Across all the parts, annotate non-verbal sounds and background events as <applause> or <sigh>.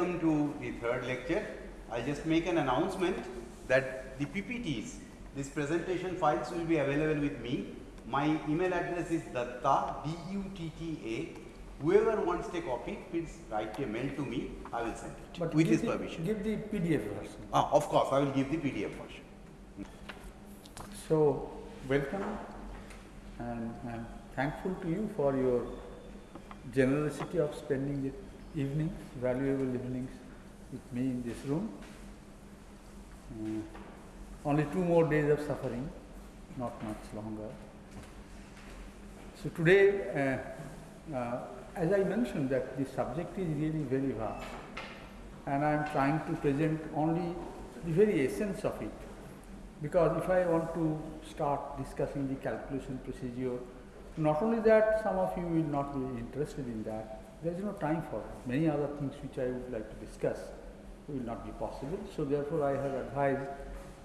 welcome to the third lecture. I'll just make an announcement that the PPTs, these presentation files will be available with me. My email address is datta, D-U-T-T-A. Whoever wants a copy, please write a mail to me, I will send it But with his the- permission. Give the PDF version. Ah, of course, I will give the PDF version. So, welcome and I am thankful to you for your generosity of spending the evenings, valuable evenings with me in this room. Uh, only two more days of suffering, not much longer. So today, uh, uh, as I mentioned that the subject is really very vast and I am trying to present only the very essence of it. Because if I want to start discussing the calculation procedure, not only that some of you will not be interested in that, there is no time for it. Many other things which I would like to discuss will not be possible. So therefore I have advised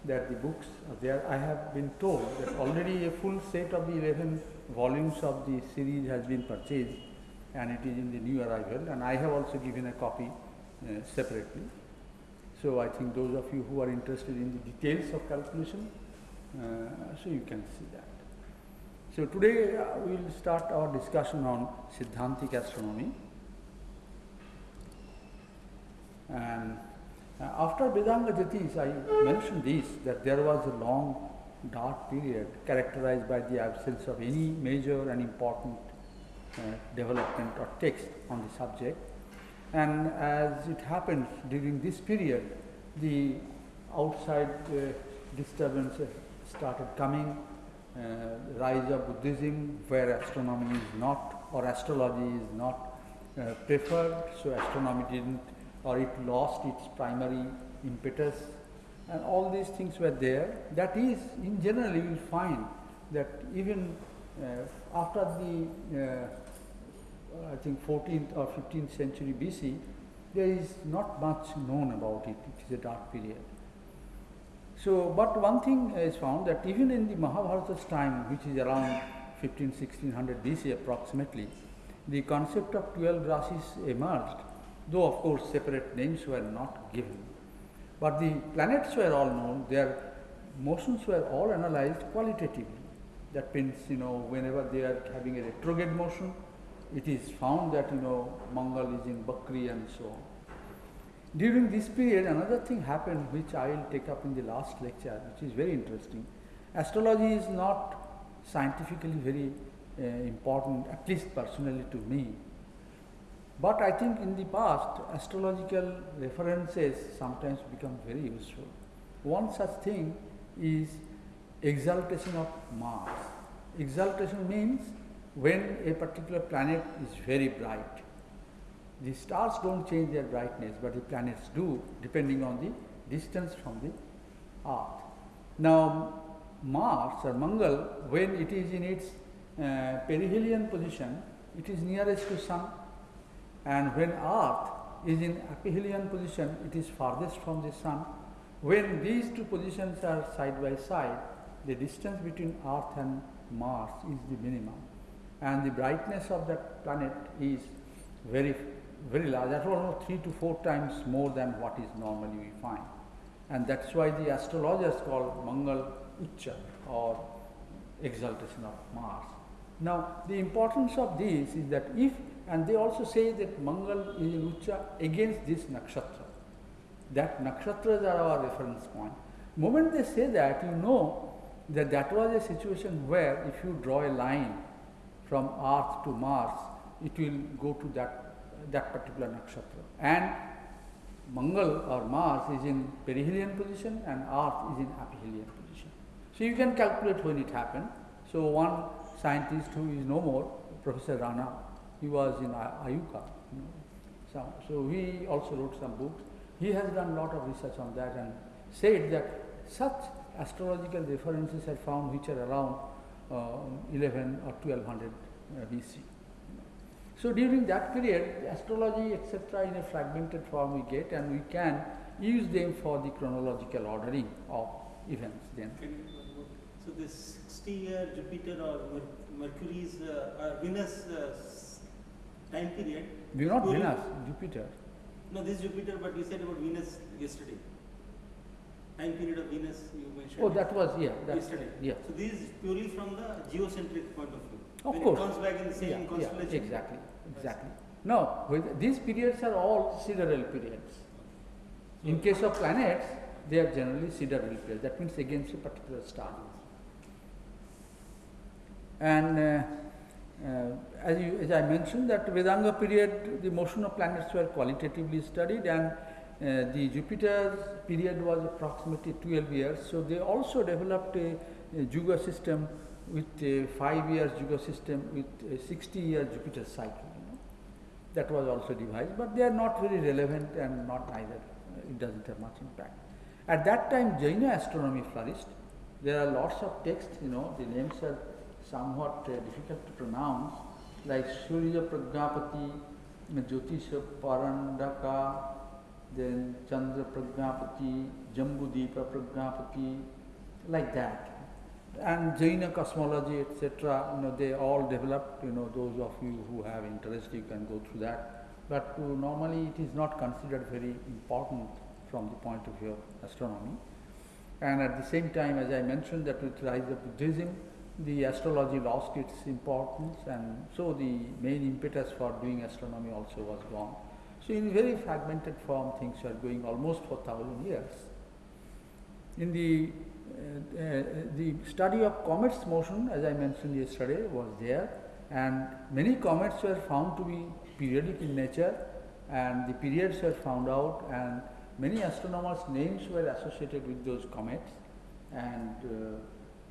that the books are there. I have been told that already a full set of the 11 volumes of the series has been purchased and it is in the new arrival and I have also given a copy uh, separately. So I think those of you who are interested in the details of calculation, uh, so you can see that. So today uh, we will start our discussion on Siddhantic astronomy. And uh, after Vedanga Jyotish, I mentioned this that there was a long dark period characterized by the absence of any major and important uh, development or text on the subject. And as it happens during this period, the outside uh, disturbance started coming, uh, rise of Buddhism, where astronomy is not, or astrology is not uh, preferred, so astronomy didn't, or it lost its primary impetus, and all these things were there. That is, in general, you will find that even uh, after the uh, I think 14th or 15th century BC, there is not much known about it. It is a dark period. So, but one thing is found that even in the Mahabharata's time, which is around 15 1600 BC approximately, the concept of 12 rasis emerged, though of course separate names were not given. But the planets were all known, their motions were all analyzed qualitatively. That means, you know, whenever they are having a retrograde motion, it is found that you know Mangal is in Bakri and so on. During this period, another thing happened which I will take up in the last lecture, which is very interesting. Astrology is not scientifically very uh, important, at least personally to me. But I think in the past, astrological references sometimes become very useful. One such thing is exaltation of Mars. Exaltation means when a particular planet is very bright. The stars don't change their brightness, but the planets do, depending on the distance from the Earth. Now, Mars or Mangal, when it is in its uh, perihelion position, it is nearest to Sun, and when Earth is in aphelion position, it is farthest from the Sun. When these two positions are side by side, the distance between Earth and Mars is the minimum and the brightness of that planet is very very large at almost 3 to 4 times more than what is normally we find and that's why the astrologers call Mangal Ucha or exaltation of Mars. Now the importance of this is that if and they also say that Mangal is in Ucha against this nakshatra. That nakshatras are our reference point. Moment they say that you know that that was a situation where if you draw a line from Earth to Mars, it will go to that, that particular nakshatra. And Mangal or Mars is in perihelion position and Earth is in aphelion position. So you can calculate when it happened. So one scientist who is no more, Professor Rana, he was in IUCAA. You know. so, so he also wrote some books. He has done a lot of research on that and said that such astrological references are found which are around uh, 11 or 1200 uh, BC. So during that period, astrology etc. in a fragmented form we get and we can use them for the chronological ordering of events then. So this 60 year Jupiter or Mercury's uh, uh, Venus uh, time period. We not Venus, Jupiter. No, this Jupiter, but you said about Venus yesterday. Time period of Venus you mentioned. Oh, that was, yeah, that, Yesterday. yeah. So this is purely from the geocentric point of view. Of when course. it comes back in the same Yeah, yeah, constellation. exactly, exactly. No, these periods are all sidereal periods. In case of planets, they are generally sidereal periods. That means against a particular star. And uh, as, you, as I mentioned, that Vedanga period, the motion of planets were qualitatively studied, and uh, the Jupiter's period was approximately 12 years. So they also developed a, a Juga system with a five years Juga system with a 60 year Jupiter cycle. You know. That was also devised, but they are not very relevant and not either. Uh, It doesn't have much impact. At that time, Jaina astronomy flourished. There are lots of texts, you know, the names are somewhat uh, difficult to pronounce, like Surya Pragnapati, Jyotisha Parandaka, then Chandra Pragnapati, Jambudipa Pragnapati, like that. And Jaina cosmology, etc., you know, they all developed, you know, those of you who have interest, you can go through that. But uh, normally it is not considered very important from the point of view of astronomy. And at the same time, as I mentioned, that with rise of Buddhism, the astrology lost its importance, and so the main impetus for doing astronomy also was gone. So, in very fragmented form, things were going almost for thousand years. In the uh, uh, the study of comets motion, as I mentioned yesterday, was there, and many comets were found to be periodic in nature, and the periods were found out, and many astronomers' names were associated with those comets, and uh,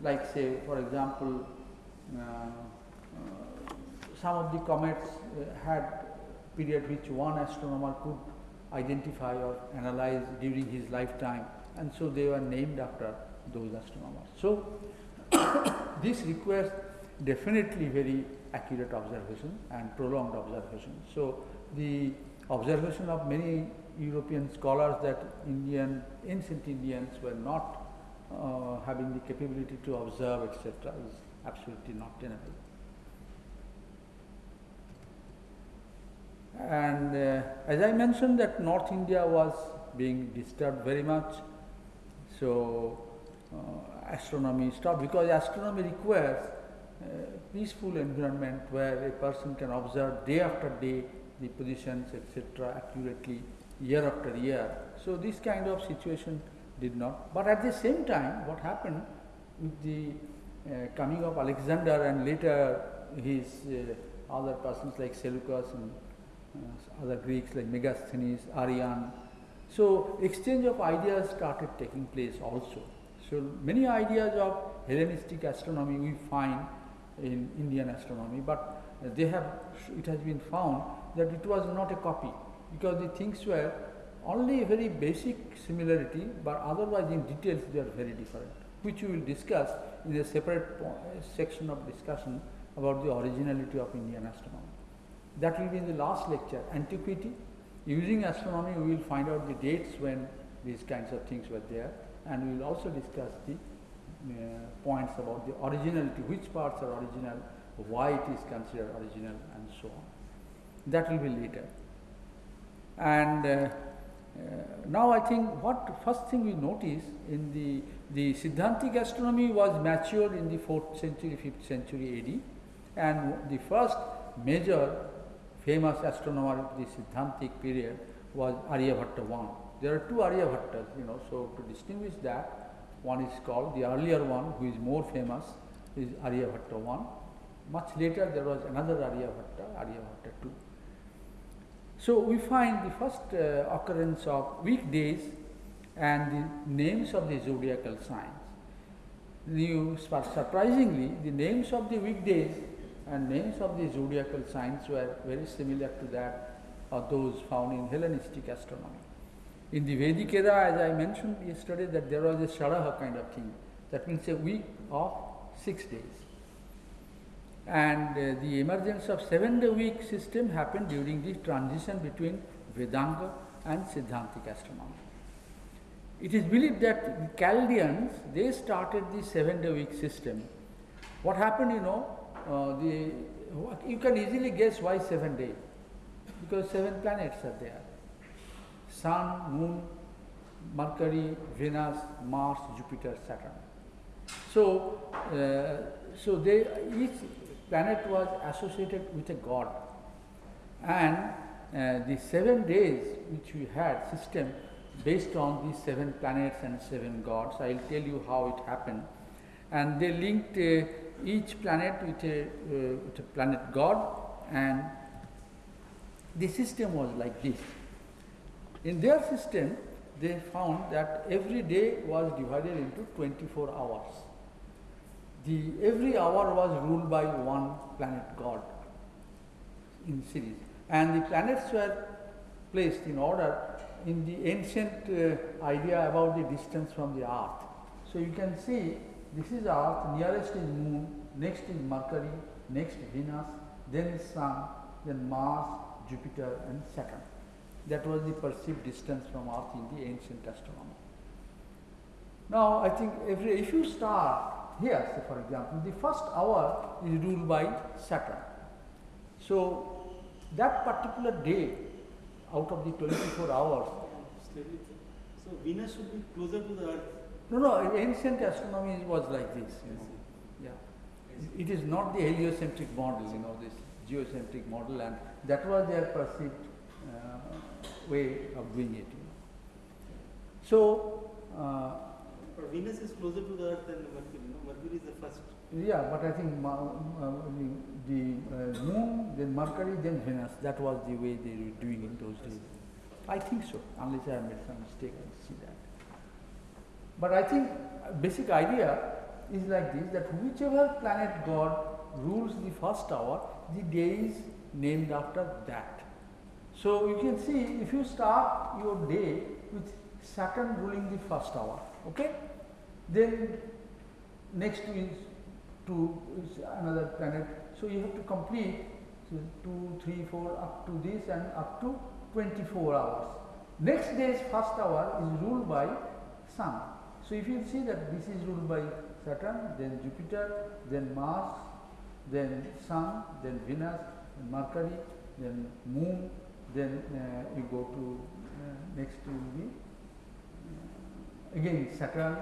like say, for example, uh, uh, some of the comets uh, had period which one astronomer could identify or analyze during his lifetime, and so they were named after those astronomers. So, <coughs> this requires definitely very accurate observation and prolonged observation. So, the observation of many European scholars that Indian ancient Indians were not uh, having the capability to observe, etc., is absolutely not tenable. And uh, as I mentioned, that North India was being disturbed very much, so uh, astronomy stopped because astronomy requires a peaceful environment where a person can observe day after day the positions, etc., accurately, year after year. So this kind of situation did not. But at the same time, what happened with the uh, coming of Alexander and later his uh, other persons like Seleucus and uh, other Greeks like Megasthenes, Arrian. So exchange of ideas started taking place also. So many ideas of Hellenistic astronomy we find in Indian astronomy, but they have it has been found that it was not a copy because the things were only very basic similarity, but otherwise in details they are very different, which we will discuss in a separate section of discussion about the originality of Indian astronomy. That will be in the last lecture, antiquity. Using astronomy, we will find out the dates when these kinds of things were there, and we will also discuss the uh, points about the originality, which parts are original, why it is considered original, and so on. That will be later. And uh, Uh, now I think what first thing we notice in the the Siddhantic astronomy was matured in the fourth century, fifth century AD, and the first major famous astronomer of the Siddhantic period was Aryabhatta I. There are two Aryabhattas, you know, so to distinguish that, one is called the earlier one, who is more famous, is Aryabhatta I. Much later there was another Aryabhatta, Aryabhatta II. So we find the first uh, occurrence of weekdays and the names of the zodiacal signs. You, surprisingly, the names of the weekdays and names of the zodiacal signs were very similar to that of those found in Hellenistic astronomy. In the Vedic era, as I mentioned yesterday, that there was a Sharaha kind of thing. That means a week of six days. And uh, the emergence of seven day week system happened during the transition between Vedanga and Siddhantic astronomy. It is believed that the Chaldeans they started the seven day week system. What happened, you know, uh, the you can easily guess why seven day because seven planets are there. Sun, Moon, Mercury, Venus, Mars, Jupiter, Saturn. So, uh, so they, each planet was associated with a god, and uh, the seven days which we had system based on these seven planets and seven gods. I will tell you how it happened, and they linked uh, each planet with a, uh, with a planet god, and the system was like this. In their system, they found that every day was divided into 24 hours. The, every hour was ruled by one planet god in series. And the planets were placed in order in the ancient uh, idea about the distance from the earth. So you can see this is earth, nearest is moon, next is Mercury, next Venus, then sun, then Mars, Jupiter and Saturn. That was the perceived distance from earth in the ancient astronomy. Now I think every, if you start here, say for example, the first hour is ruled by Saturn. So that particular day out of the 24 hours, So Venus should be closer to the Earth. no, no, ancient astronomy was like this, you know. Yeah. It is not the heliocentric model, you know, this geocentric model, and that was their perceived uh, way of doing it. You know. So, uh, But Venus is closer to the Earth than Mercury. Mercury is the first. yeah, but I think uh, the, uh, moon, then Mercury, then Venus, that was the way they were doing in those days. I think so, unless I have made some mistake, I see that. But I think uh, basic idea is like this that whichever planet god rules the first hour, the day is named after that. So you can see if you start your day with Saturn ruling the first hour, okay? Then next is two is another planet. So you have to complete so two, three, four up to this and up to 24 hours. Next day's first hour is ruled by Sun. So if you see that this is ruled by Saturn, then Jupiter, then Mars, then Sun, then Venus, then Mercury, then Moon, then uh, you go to uh, next will be uh, again Saturn,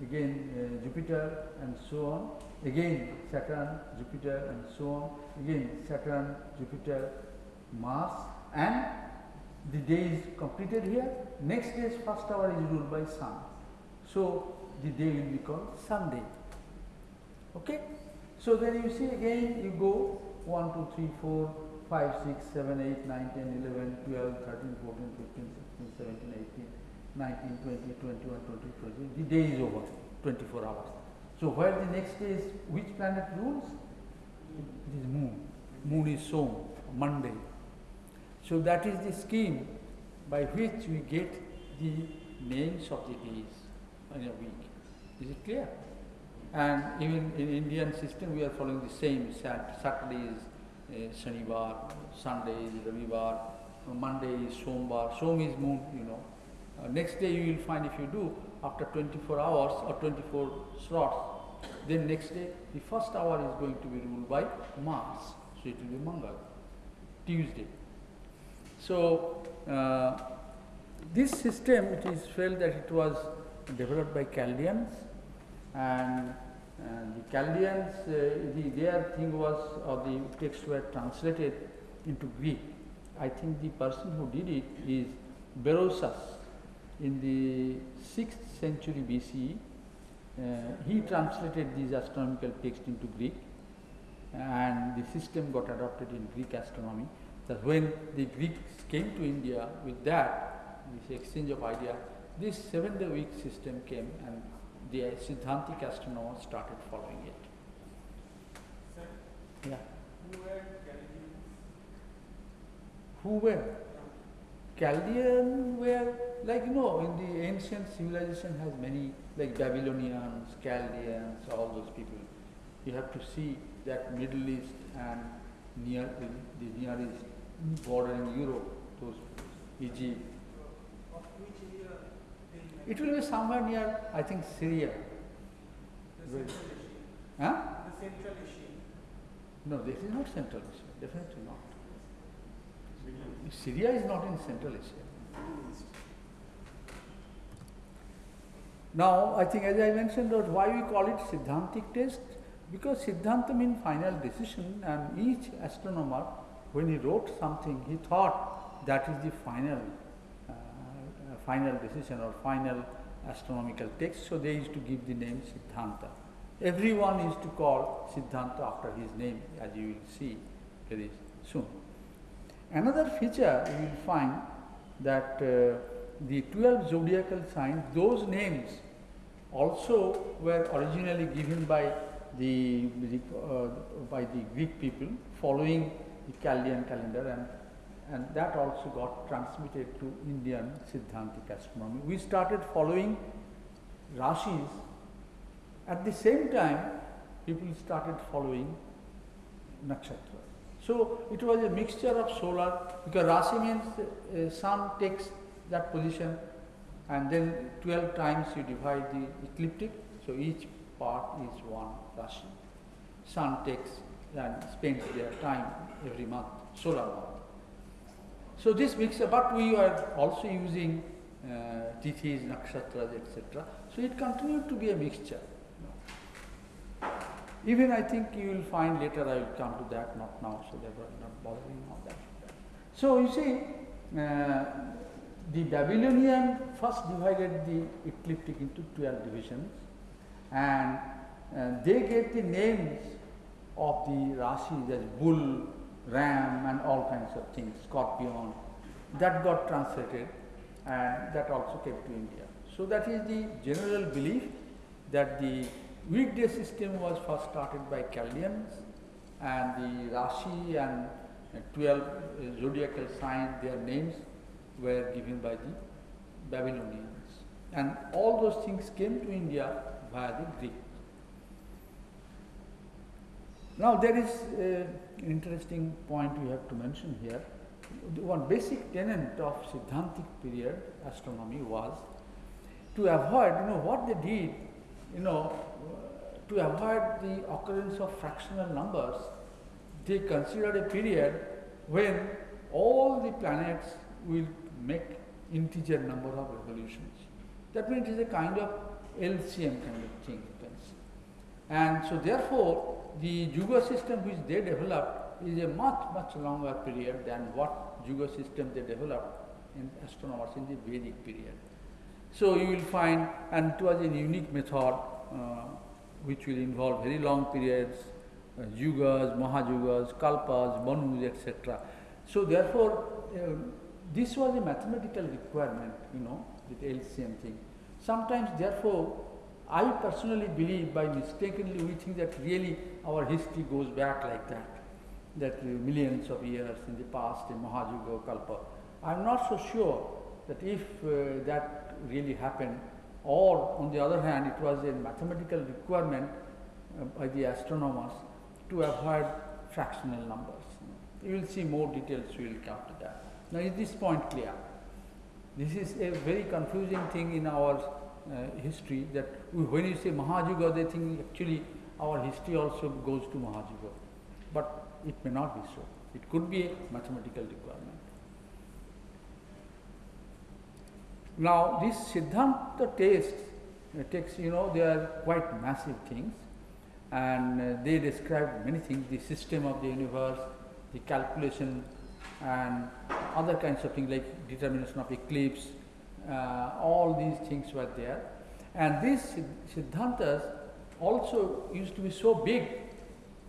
again uh, Jupiter, and so on. Again Saturn, Jupiter, and so on. Again Saturn, Jupiter, Mars, and the day is completed here. Next day's first hour is ruled by Sun. So the day will be called Sunday. Okay? So then you see again you go 1, 2, 3, 4, 5, 6, 7, 8, 9, 10, 11, 12, 13, 14, 15, 16, 17, 18, 19, 20, 21, 22, 23. The day is over, 24 hours. So where the next day is, which planet rules? It is moon. Moon is Som, Monday. So that is the scheme by which we get the names of the days in a week. Is it clear? And even in Indian system, we are following the same. Sat- Saturday is uh, Shanivar, Sunday is Ravivar, Monday is Sombar. Som is moon, you know. Uh, next day you will find if you do after 24 hours or 24 slots, then next day the first hour is going to be ruled by Mars. So it will be Mangal, Tuesday. So uh, this system, it is felt that it was developed by Chaldeans, and the Chaldeans, uh, the, their thing was, or the texts were translated into Greek. I think the person who did it is Berosus in the 6th century BCE. Uh, he translated these astronomical texts into Greek, and the system got adopted in Greek astronomy. That when the Greeks came to India with that, this exchange of idea, this seven day week system came and the Siddhantic astronomers started following it. Yeah. Who were? Chaldean were like you know in the ancient civilization has many like Babylonians, Chaldeans, all those people. You have to see that Middle East and near the Near East bordering Europe, those Egypt. Of which area they It will be somewhere near I think Syria. The Right. Central Asia. Huh? The Central Asia. No, this is not Central Asia, definitely not. Syria is not in Central Asia. Now, I think as I mentioned, that why we call it Siddhantic test? Because Siddhanta means final decision, and each astronomer, when he wrote something, he thought that is the final, uh, uh, final decision or final astronomical text. So they used to give the name Siddhanta. Everyone used to call Siddhanta after his name, as you will see very soon. Another feature you will find that uh, the 12 zodiacal signs, those names also were originally given by the, uh, by the Greek people following the Chaldean calendar and and that also got transmitted to Indian Siddhantic astronomy. We started following Rashis. At the same time, people started following nakshatra. So it was a mixture of solar because Rashi means uh, sun takes that position and then 12 times you divide the ecliptic. So each part is one Rashi. Sun takes and spends their time every month, solar month. So this mixture, but we are also using uh, tithis, nakshatras, etc. So it continued to be a mixture. Even I think you will find later, I will come to that, not now, so that we're not bothering on that. So you see, uh, the Babylonian first divided the ecliptic into 12 divisions and uh, they gave the names of the Rashis as bull, ram and all kinds of things, scorpion. That got translated and that also came to India. So that is the general belief that the weekday system was first started by Chaldeans and the Rashi and uh, 12 uh, zodiacal signs, their names were given by the Babylonians. And all those things came to India via the Greek. Now there is uh, an interesting point we have to mention here. The one basic tenet of Siddhantic period astronomy was to avoid, you know, what they did, you know, to avoid the occurrence of fractional numbers, they considered a period when all the planets will make integer number of revolutions. That means it is a kind of LCM kind of thing, you can see. And so therefore, the Yuga system which they developed is a much, much longer period than what Yuga system they developed in astronomers in the Vedic period. So you will find, and it was a unique method uh, which will involve very long periods, uh, yugas, mahayugas, kalpas, manus, etc. So therefore, uh, this was a mathematical requirement, you know, with LCM thing. Sometimes, therefore, I personally believe by mistakenly we think that really our history goes back like that, that uh, millions of years in the past in Mahayuga Kalpa. I am not so sure that if uh, that really happened, or on the other hand, it was a mathematical requirement uh, by the astronomers to avoid fractional numbers. You will see more details, we will come to that. Now, is this point clear? This is a very confusing thing in our uh, history that we, when you say Mahajuga, they think actually our history also goes to Mahajuga. But it may not be so. It could be a mathematical requirement. Now, these Siddhanta texts, uh, texts, you know, they are quite massive things and uh, they describe many things, the system of the universe, the calculation and other kinds of things like determination of eclipse, uh, all these things were there. And these Siddhantas also used to be so big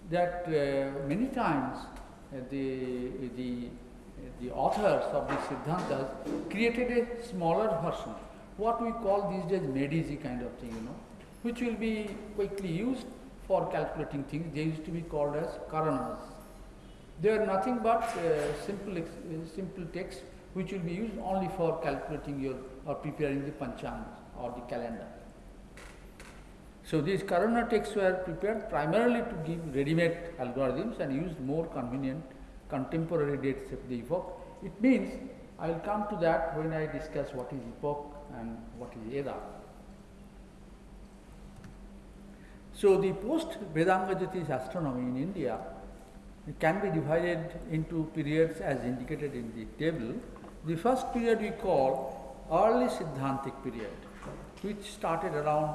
that uh, many times uh, the, the, the authors of these Siddhantas created a smaller version, what we call these days Medici kind of thing, you know, which will be quickly used for calculating things. They used to be called as Karanas. They are nothing but uh, simple, uh, simple text which will be used only for calculating your or preparing the panchang or the calendar. So these Karana texts were prepared primarily to give ready-made algorithms and used more convenient contemporary dates of the epoch. It means I will come to that when I discuss what is epoch and what is era. So the post Vedanga Jyotish astronomy in India can be divided into periods as indicated in the table. The first period we call early Siddhantic period. which started around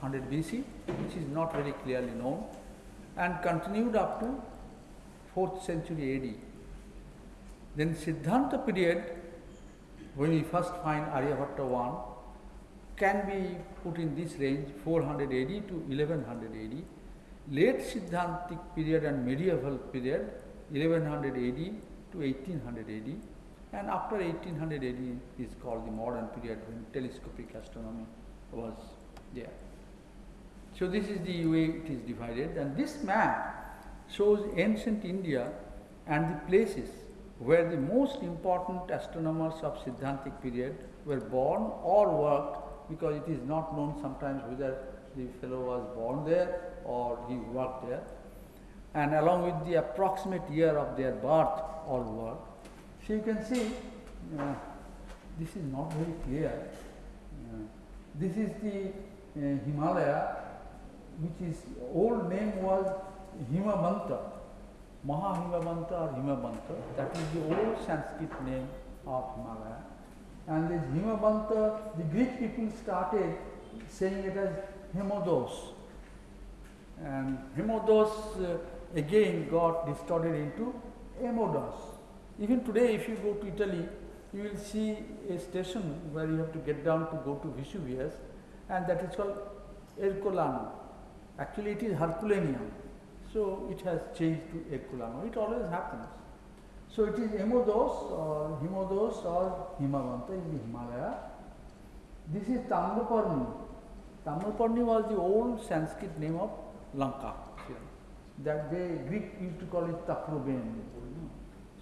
100 BC, which is not very clearly known, and continued up to 4th century AD. Then Siddhanta period, when we first find Aryabhatta 1, can be put in this range 400 AD to 1100 AD. Late Siddhantic period and medieval period 1100 AD to 1800 AD. And after 1800 AD is called the modern period when telescopic astronomy was there. So this is the way it is divided and this map shows ancient India and the places where the most important astronomers of Siddhantic period were born or worked because it is not known sometimes whether the fellow was born there or he worked there and along with the approximate year of their birth or work. So you can see uh, this is not very clear. Uh, this is the uh, Himalaya which is old name was Himavanta, Mahahimavanta or Himavanta. That is the old Sanskrit name of Himalaya. And this Himavanta, the Greek people started saying it as Hemodos. And Hemodos uh, again got distorted into Emodos. Even today, if you go to Italy, you will see a station where you have to get down to go to Vesuvius, and that is called Ercolano. Actually, it is Herculaneum. So it has changed to Ercolano. It always happens. So it is Emodos or Himodos or Himavanta in the Himalaya. This is Tamraparni. Tamraparni was the old Sanskrit name of Lanka. That they Greek used to call it Taprobane.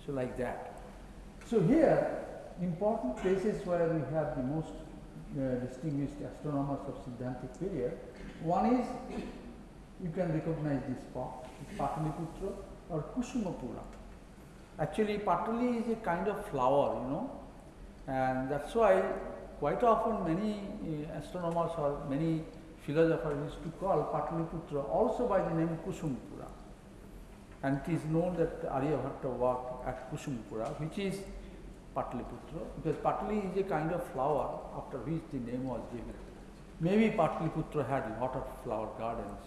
So like that. So here, important places where we have the most uh, distinguished astronomers of Siddhantic period. One is, you can recognize this spot, Pataliputra or Kusumapura. Actually, Patali is a kind of flower, you know, and that's why quite often many uh, astronomers or many philosophers used to call Pataliputra also by the name Kusumapura. And it is known that Aryabhatta worked at Kusumapura, which is Pataliputra, because Patali is a kind of flower after which the name was given. Maybe Pataliputra had a lot of flower gardens,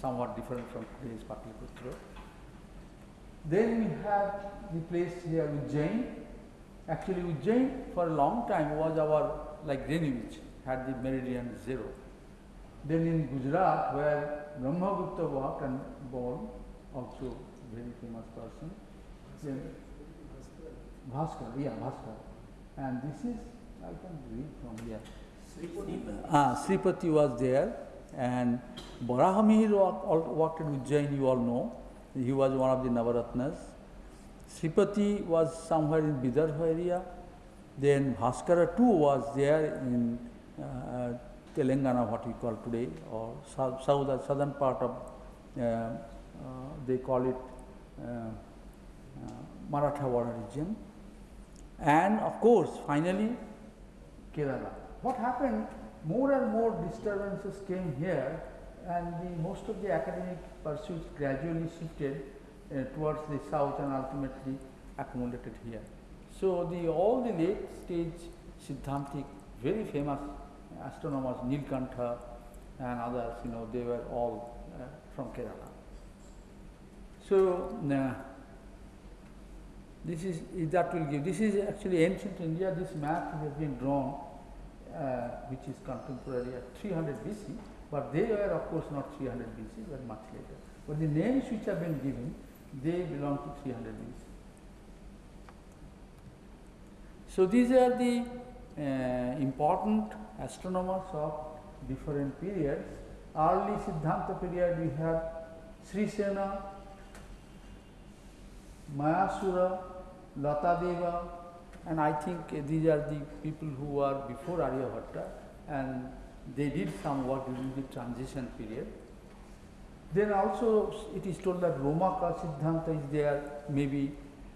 somewhat different from today's Pataliputra. Then we have the place here Ujjain. Actually, Ujjain for a long time was our, like Greenwich, had the meridian zero. Then in Gujarat, where Brahmagupta worked and born, also very famous person. Then Bhaskar, yeah, Bhaskar. And this is, I can read from here. Ah, Sripati was there, and Barahamihir worked in Ujjain, you all know. He was one of the Navaratnas. Sripati was somewhere in Vidarbha area. Then Bhaskara too was there in uh, Telangana, what we call today, or south, south southern part of, uh, uh, they call it uh, uh, Marathwada region. And of course, finally, Kerala. What happened? More and more disturbances came here, and the, most of the academic pursuits gradually shifted uh, towards the south and ultimately accumulated here. So, the, all the late stage Siddhantic, very famous astronomers, Nilkantha and others, you know, they were all uh, from Kerala. So, uh, this is that will give. This is actually ancient India. This map has been drawn, which is contemporary at 300 BC, but they were of course not 300 BC, but much later. But the names which have been given, they belong to 300 BC. So these are the uh, important astronomers of different periods. Early Siddhanta period we have Sri Sena, Mayasura, Lata Deva, and I think uh, these are the people who are before Aryabhatta and they did some work during the transition period. Then also it is told that Romaka Siddhanta is there maybe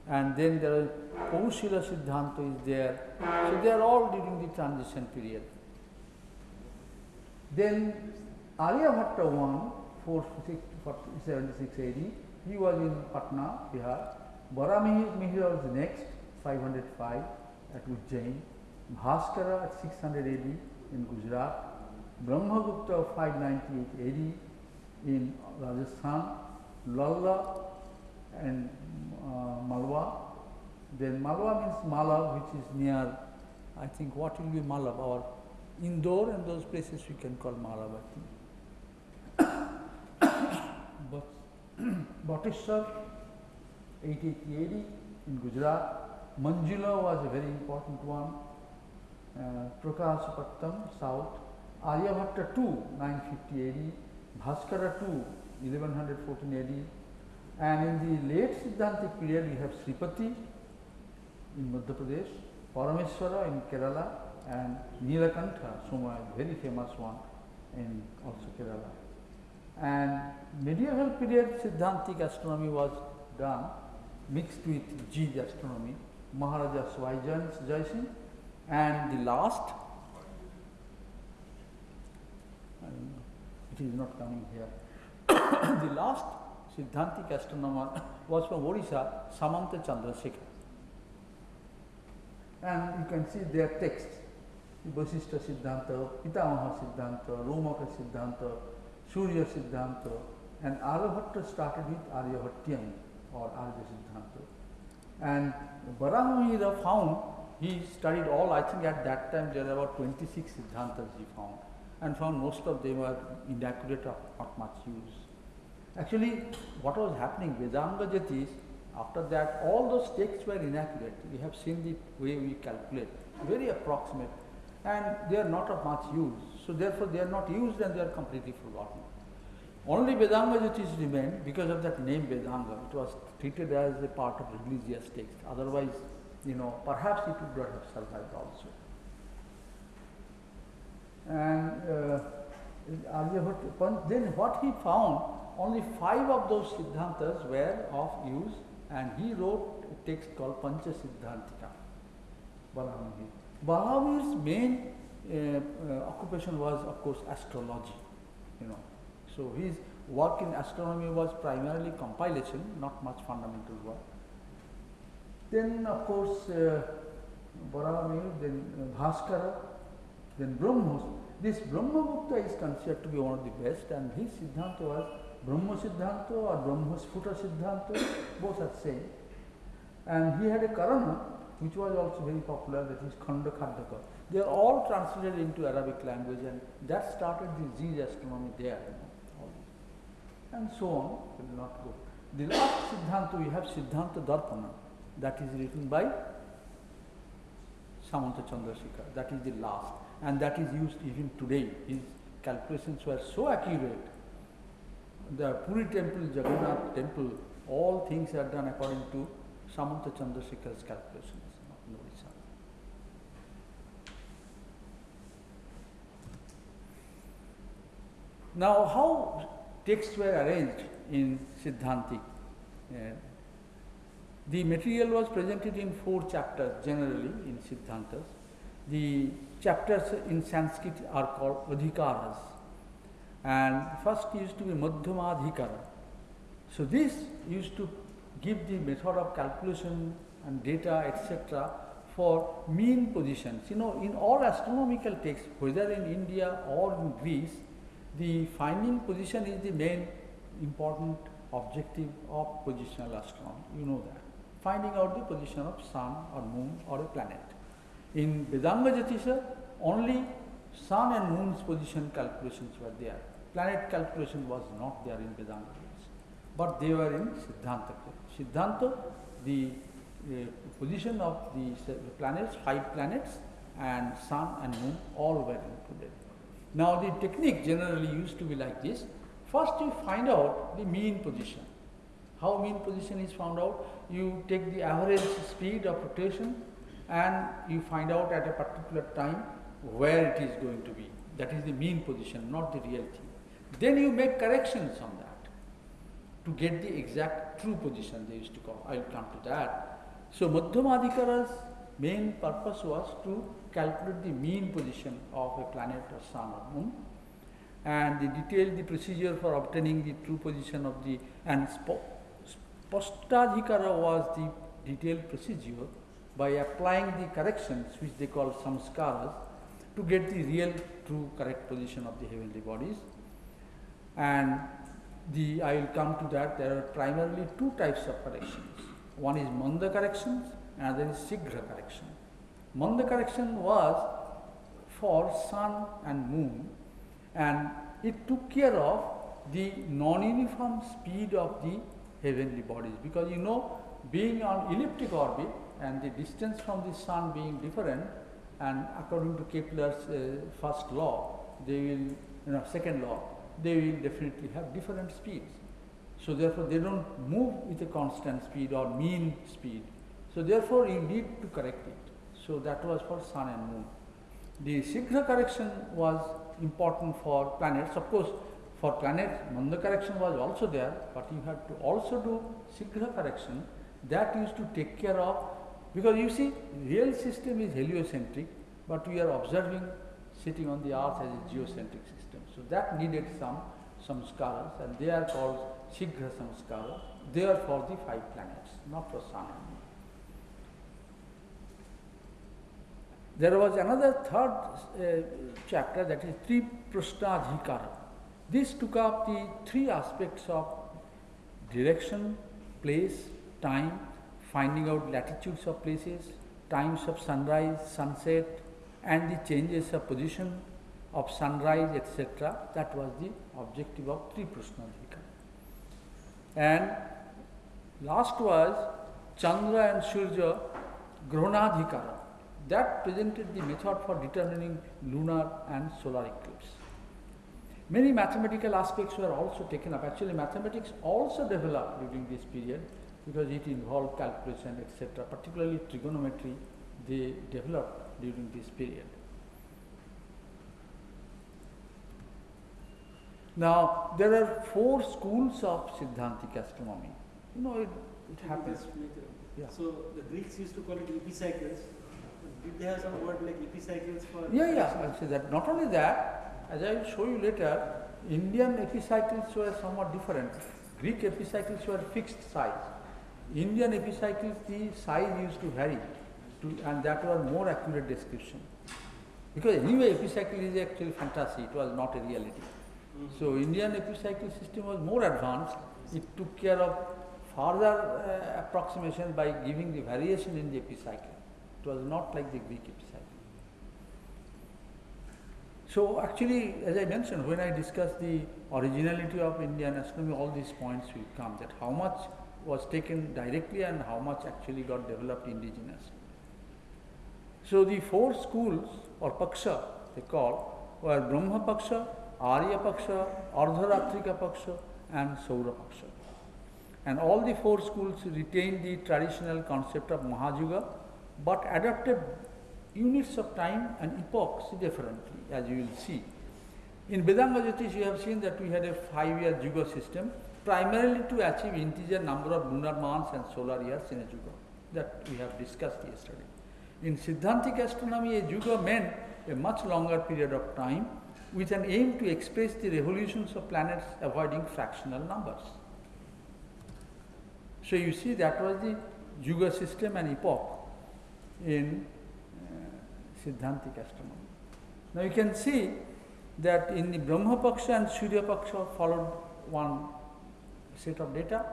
and then there is Kaushila Siddhanta is there. So they are all during the transition period. Then Aryabhatta 1, 476 AD, he was in Patna, Bihar. Baramihir was next, 505 at Ujjain. Bhaskara at 600 AD, in Gujarat, Brahmagupta of 598 AD in Rajasthan, Lalla and uh, Malwa. Then Malwa means Mala, which is near, I think, what will be Mala? Or Indore and those places we can call Malavati. but <coughs> Bhatteshwar, 880 AD in Gujarat. Manjula was a very important one. Uh, Prakashapattam, south. Aryabhatta 2, 950 AD. Bhaskara 2, 1114 AD. And in the late Siddhantic period, we have Sripati in Madhya Pradesh, Parameswara in Kerala, and Nilakantha, Soma, very famous one in also Kerala. And medieval period Siddhantic astronomy was done mixed with Gij astronomy, Maharaja Swaijan Jaising, and the last, it is not coming here. the last Siddhantic astronomer was from Odisha, Samanta Chandrasekhar. And you can see their texts. Vasishtha Siddhanta, Pitamaha Siddhanta, Romaka Siddhanta, Surya Siddhanta, and Aryabhatta started with Aryabhattyam or Arya Siddhanta. And Varahamihira found, he studied all, I think at that time there were about 26 Siddhantas he found, and found most of them were inaccurate or not much use. Actually, what was happening, Vedanga Jyotish, after that, all those texts were inaccurate. We have seen the way we calculate, very approximate, and they are not of much use. So therefore, they are not used and they are completely forgotten. Only Vedanga Jyotish remained because of that name Vedanga. It was treated as a part of religious text. Otherwise, you know, perhaps it would not have survived also. And uh, then what he found, only five of those Siddhantas were of use and he wrote a text called Pancha Siddhantika. Balahamir's main uh, uh, occupation was, of course, astrology, you know. So his work in astronomy was primarily compilation, not much fundamental work. Then, of course, uh, then uh, Bhaskara, then Brahmos. This Brahmagupta is considered to be one of the best, and his Siddhanta was Brahma Siddhanta or Brahmasphuta Siddhanta, both are same. And he had a Karana, which was also very popular, that is Khanda Khadyaka. They are all translated into Arabic language, and that started the Zij astronomy there. You know, all this. And so on, will not go. The last Siddhanta, we have Siddhanta Darpana, that is written by Samanta Chandrasekhar, that is the last, and that is used even today. His calculations were so accurate the Puri temple, Jagannath temple, all things are done according to Samanta Chandrasekhar's calculations. Now, how texts were arranged in Siddhantic? Uh, the material was presented in four chapters generally in Siddhantas. The chapters in Sanskrit are called Adhikaras and first used to be Madhyamadhikara. So this used to give the method of calculation and data etc. for mean positions. You know, in all astronomical texts, whether in India or in Greece, the finding position is the main important objective of positional astronomy. You know that. Finding out the position of sun or moon or a planet. In Vedanga Jyotisha, only sun and moon's position calculations were there. Planet calculation was not there in Vedanga. But they were in Siddhanta. Siddhanta, the uh, position of the planets, five planets and sun and moon all were included. Now the technique generally used to be like this. First you find out the mean position. How mean position is found out? You take the average speed of rotation and you find out at a particular time where it is going to be. That is the mean position, not the real thing. Then you make corrections on that to get the exact true position they used to call. I will come to that. So Madhyamadhikara's main purpose was to calculate the mean position of a planet or sun or moon and they detailed the procedure for obtaining the true position of the and Spashtadhikara was the detailed procedure by applying the corrections which they call samskaras to get the real, true, correct position of the heavenly bodies. And the, I will come to that, there are primarily two types of corrections. One is manda corrections, another is shigra correction. Manda correction was for sun and moon, and it took care of the non-uniform speed of the heavenly bodies. Because you know being on elliptic orbit and the distance from the sun being different and according to Kepler's uh, first law they will you know second law they will definitely have different speeds. So therefore they don't move with a constant speed or mean speed so therefore you need to correct it so that was for sun and moon the Shigra correction was important for planets. Of course, for planets, Manda correction was also there, but you had to also do Shigra correction that used to take care of, because you see, real system is heliocentric, but we are observing sitting on the earth as a geocentric system. So that needed some samskaras and they are called Shigra samskaras. They are for the five planets, not for sun and moon. There was another third uh, chapter that is Tri Prashnadhikara. This took up the three aspects of direction, place, time, finding out latitudes of places, times of sunrise, sunset, and the changes of position of sunrise, etc. That was the objective of Tri Prashnadhikara. And last was Chandra and Surya Grahanadhikara that presented the method for determining lunar and solar eclipse. Many mathematical aspects were also taken up. Actually, mathematics also developed during this period because it involved calculation, etc., particularly trigonometry, they developed during this period. Now, there are four schools of Siddhantic astronomy. You know, it, it happens. Yeah. So the Greeks used to call it epicycles. Did they have some word like epicycles for? Yeah, yeah, I'll say that. Not only that, as I will show you later, Indian epicycles were somewhat different. Greek epicycles were fixed size. Indian epicycles, the size used to vary, to, and that was more accurate description. Because anyway, epicycle is actually fantasy, it was not a reality. Mhm. So Indian epicycle system was more advanced. It took care of further uh, approximation by giving the variation in the epicycle. Was not like the Greek epicycle. So actually, as I mentioned, when I discuss the originality of Indian astronomy, all these points will come that how much was taken directly and how much actually got developed indigenously. So the four schools or paksha they call were Brahma paksha, Arya paksha, Ardharatrika paksha and Saura paksha. And all the four schools retained the traditional concept of Mahajuga but adopted units of time and epochs differently as you will see. In Vedanga Jyotish you have seen that we had a five-year Juga system primarily to achieve integer number of lunar months and solar years in a Juga that we have discussed yesterday. In Siddhantic astronomy a Juga meant a much longer period of time with an aim to express the revolutions of planets avoiding fractional numbers. So you see that was the Juga system and epoch in uh, Siddhantic astronomy. Now you can see that in the Brahma Paksha and Surya Paksha followed one set of data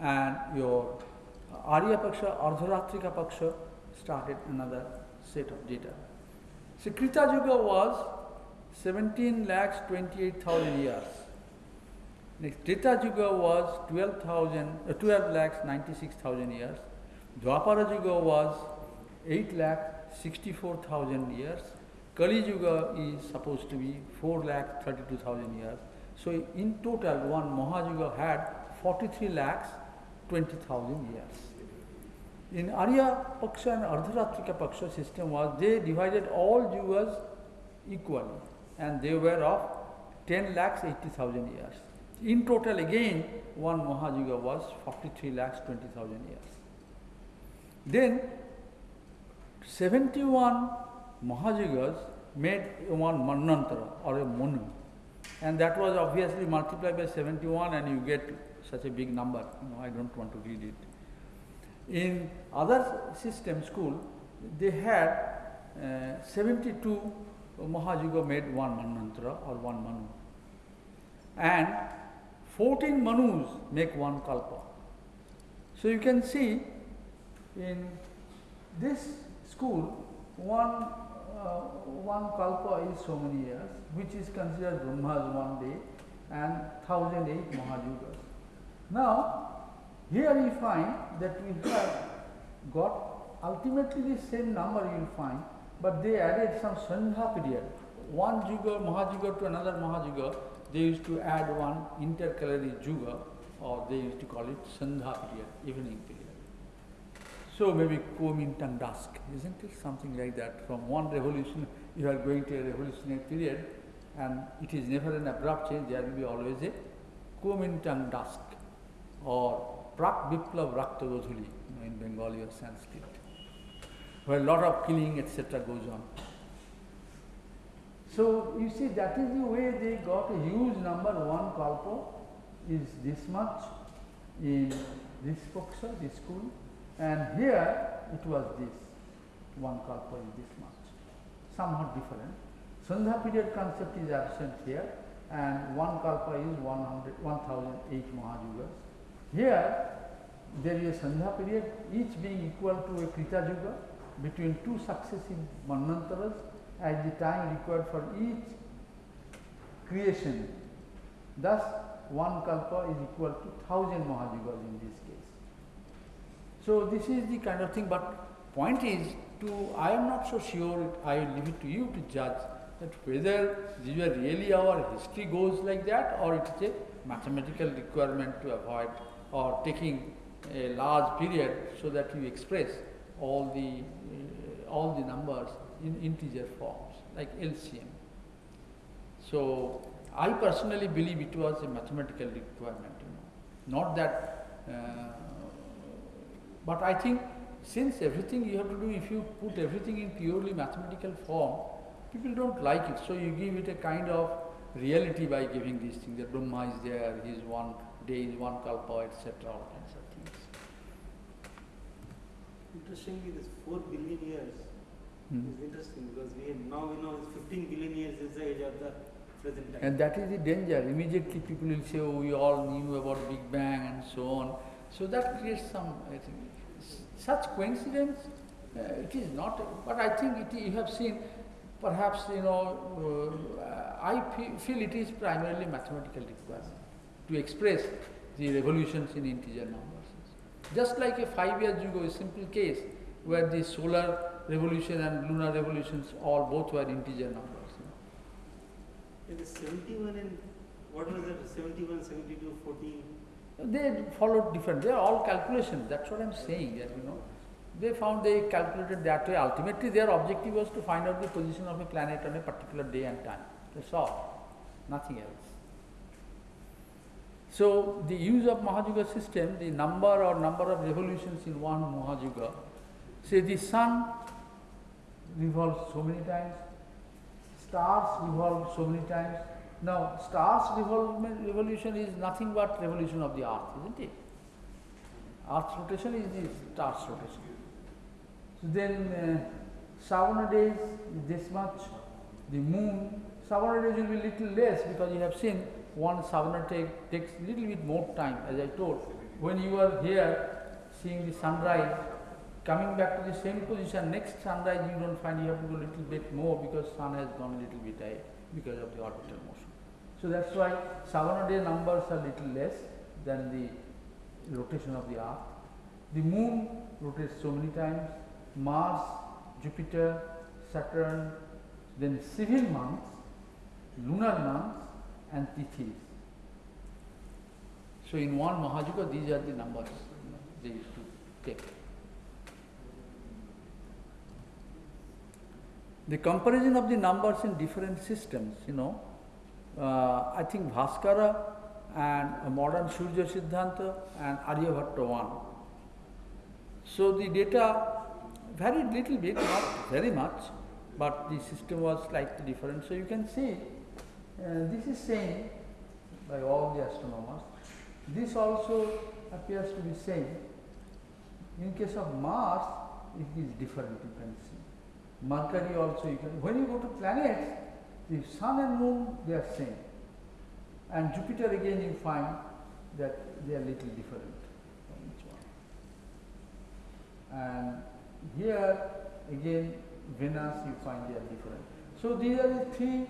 and your Arya Paksha, Ardharatrika Paksha started another set of data. So Krita Yuga was 17 lakhs 28,000 years. Next, Treta Yuga was 12,000, uh, 12 lakhs 96,000 years. Dwapara Yuga was 8 lakh 64,000 years. Kali Yuga is supposed to be 4 lakh 32,000 years. So in total, one Mahayuga had 43 lakhs 20,000 years. In Arya Paksha and Ardharatrika Paksha system was they divided all yugas equally and they were of 10 lakhs 80,000 years. In total again one Mahayuga was 43 lakhs 20,000 years. Then 71 Mahayugas made one Manvantara or a Manu and that was obviously multiplied by 71 and you get such a big number. I don't want to read it. In other system school, they had uh, 72 Mahajuga made one Manvantara or one Manu. And 14 Manus make one Kalpa. So you can see in this school, one, uh, one Kalpa is so many years, which is considered Brahma's one day and 1008 Mahajugas. Now, here we find that we have got ultimately the same number you will find, but they added some Sandha period. One Juga, Mahajuga to another Mahajuga, they used to add one intercalary Juga, or they used to call it Sandha period, evening period. So maybe Kuomintang dusk, isn't it? Something like that. From one revolution, you are going to a revolutionary period, and it is never an abrupt change, there will be always a Kuomintang dusk, or Prak Biplav Rakta Godhuli, in Bengali or Sanskrit, where a lot of killing, etc. goes on. So you see, that is the way they got a huge number. One kalpa is this much in this paksha, this school, and here it was this. One kalpa is this much, somewhat different. Sandha period concept is absent here, and one kalpa is 100, 1008 Mahajugas. Here, there is a Sandha period, each being equal to a Krita Juga between two successive Manvantaras at the time required for each creation. Thus, one Kalpa is equal to thousand Mahajugas in this case. So, this is the kind of thing, but point is to, I am not so sure, I leave it to you to judge that whether these are really our history goes like that or it is a mathematical requirement to avoid or taking a large period so that you express all the uh, all the numbers in integer forms like LCM. So I personally believe it was a mathematical requirement, you know, not that. Uh, but I think since everything you have to do, if you put everything in purely mathematical form, people don't like it. So you give it a kind of reality by giving these things. That Brahma is there, he is one day, is one kalpa, etc. All kinds of things. Interestingly, this 4 billion years Hmm. is interesting because we now we know it's 15 billion years is the age of the present time. And that is the danger. Immediately people will say, oh, we all knew about Big Bang and so on. So that creates some, I think, such coincidence, uh, it is not, but I think it, you have seen, perhaps, you know, uh, I feel it is primarily mathematical requirement to express the revolutions in integer numbers. Just like a five years ago, a simple case where the solar revolution and lunar revolutions all both were integer numbers. It is 71 and what was it? 71, 72, 14. They followed different, they are all calculations, that's what I am saying, that you know. They found they calculated that way. Ultimately, their objective was to find out the position of a planet on a particular day and time. That's all, nothing else. So, the use of Mahajuga system, the number or number of revolutions in one Mahajuga, say the sun revolves so many times, stars revolve so many times. Now, stars revolution is nothing but revolution of the earth, isn't it? Earth's rotation is the star's rotation. So then, uh, days is this much, the moon, Savana days will be little less because you have seen one Savana take, takes little bit more time, as I told. When you are here seeing the sunrise, coming back to the same position, next sunrise you don't find you have to go little bit more because sun has gone little bit ahead because of the orbital So that's why Savana day numbers are little less than the rotation of the earth. The moon rotates so many times, Mars, Jupiter, Saturn, then civil months, lunar months and tithis. So in one Mahajuga these are the numbers they used to take. The comparison of the numbers in different systems, you know, I think Bhaskara and modern Surya Siddhanta and Aryabhatta one. So the data varied little bit, not very much, but the system was slightly different. So you can see, uh, this is same by all the astronomers. This also appears to be same. In case of Mars, it is different, you can see. Mercury also you can. When you go to planets, the sun and moon they are same, and Jupiter again you find that they are little different from each one. And here again Venus you find they are different. So these are the three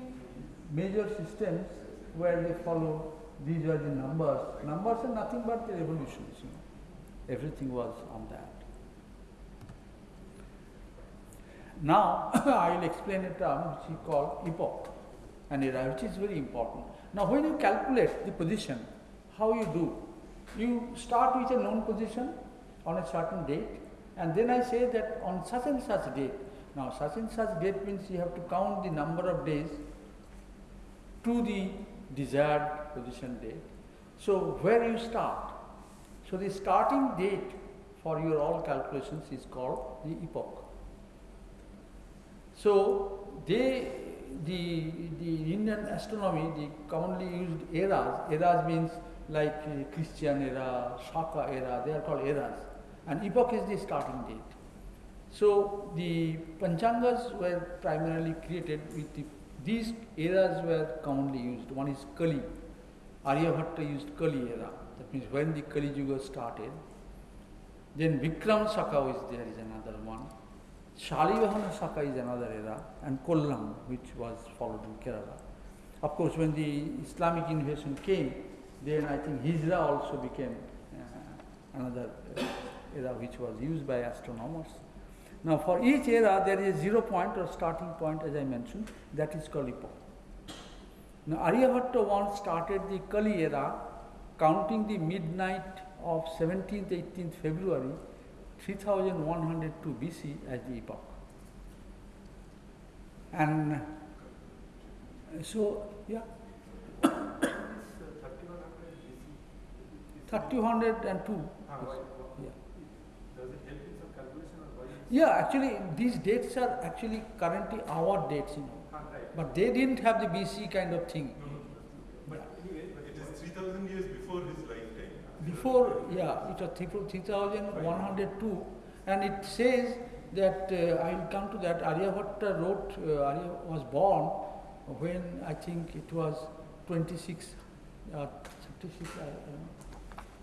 major systems where they follow. These are the numbers. Numbers are nothing but the revolutions. You know. Everything was on that. Now <laughs> I will explain a term um, which we called epoch, an era, which is very important. Now when you calculate the position, how you do? You start with a known position on a certain date, and then I say that on such and such date. Now such and such date means you have to count the number of days to the desired position date. So where you start? So the starting date for your all calculations is called the epoch. So they, the, the Indian astronomy, the commonly used eras, eras means like uh, Christian era, Shaka era, they are called eras. And epoch is the starting date. So the Panchangas were primarily created with the, these eras were commonly used. One is Kali. Aryabhatta used Kali era. That means when the Kali Yuga started. Then Vikram Shaka is there is another one. Shalivahana Shaka is another era, and Kollam, which was followed in Kerala. Of course, when the Islamic invasion came, then I think Hijra also became uh, another uh, era which was used by astronomers. Now, for each era, there is zero point or starting point, as I mentioned, that is called epoch. Now, Aryabhatta once started the Kali era, counting the midnight of 17th, 18th February 3102 BC as the epoch. And so, yeah, 3102. Yeah. Does it help in some calculation or why? yeah, actually, these dates are actually currently our dates, you know. Ah. But they didn't have the BC kind of thing. No, no, but anyway, but It is 3000 years before his. Before, yeah, it was 3102, and it says that uh, I will come to that. Aryabhatta wrote, uh, Arya was born when I think it was 26, uh, 36, I, I don't know.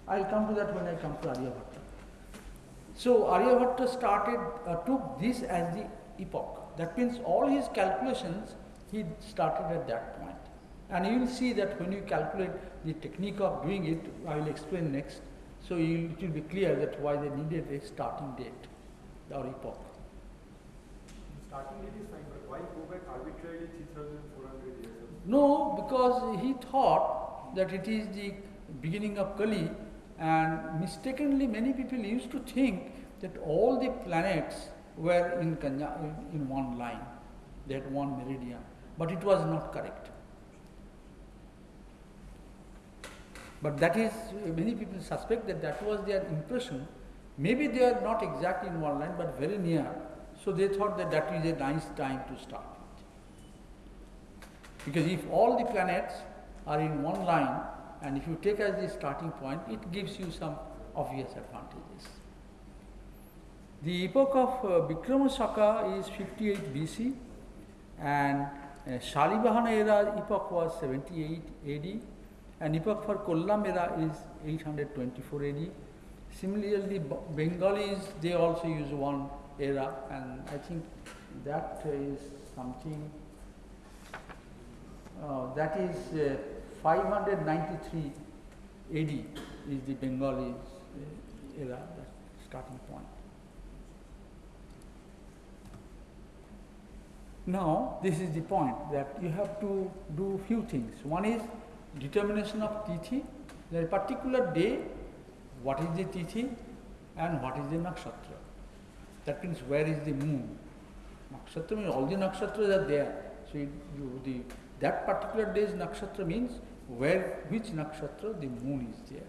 I'll come to that when I come to Aryabhatta. So Aryabhatta started, uh, took this as the epoch. That means all his calculations he started at that. And you will see that when you calculate the technique of doing it, I will explain next. So you, it will be clear that why they needed a starting date or epoch. starting date is fine, but why go back arbitrarily 3400 years? No, because he thought that it is the beginning of Kali, and mistakenly many people used to think that all the planets were in, in- one line, had one meridian, but it was not correct. But that is, many people suspect that that was their impression. Maybe they are not exactly in one line, but very near. So they thought that that is a nice time to start. Because if all the planets are in one line, and if you take as the starting point, it gives you some obvious advantages. The epoch of uh, Vikrama Shaka is 58 BC, and uh, Shalibahana era epoch was 78 AD, and epoch for Kollam era is 824 AD. Similarly, Bengalis they also use one era, and I think that is something. Uh, that is uh, 593 AD is the Bengalis uh, era, starting point. Now, this is the point that you have to do few things. One is determination of tithi, the particular day, what is the tithi and what is the nakshatra. That means where is the moon. Nakshatra means all the nakshatras are there. So you, you, the, that particular day's nakshatra means where, which nakshatra the moon is there.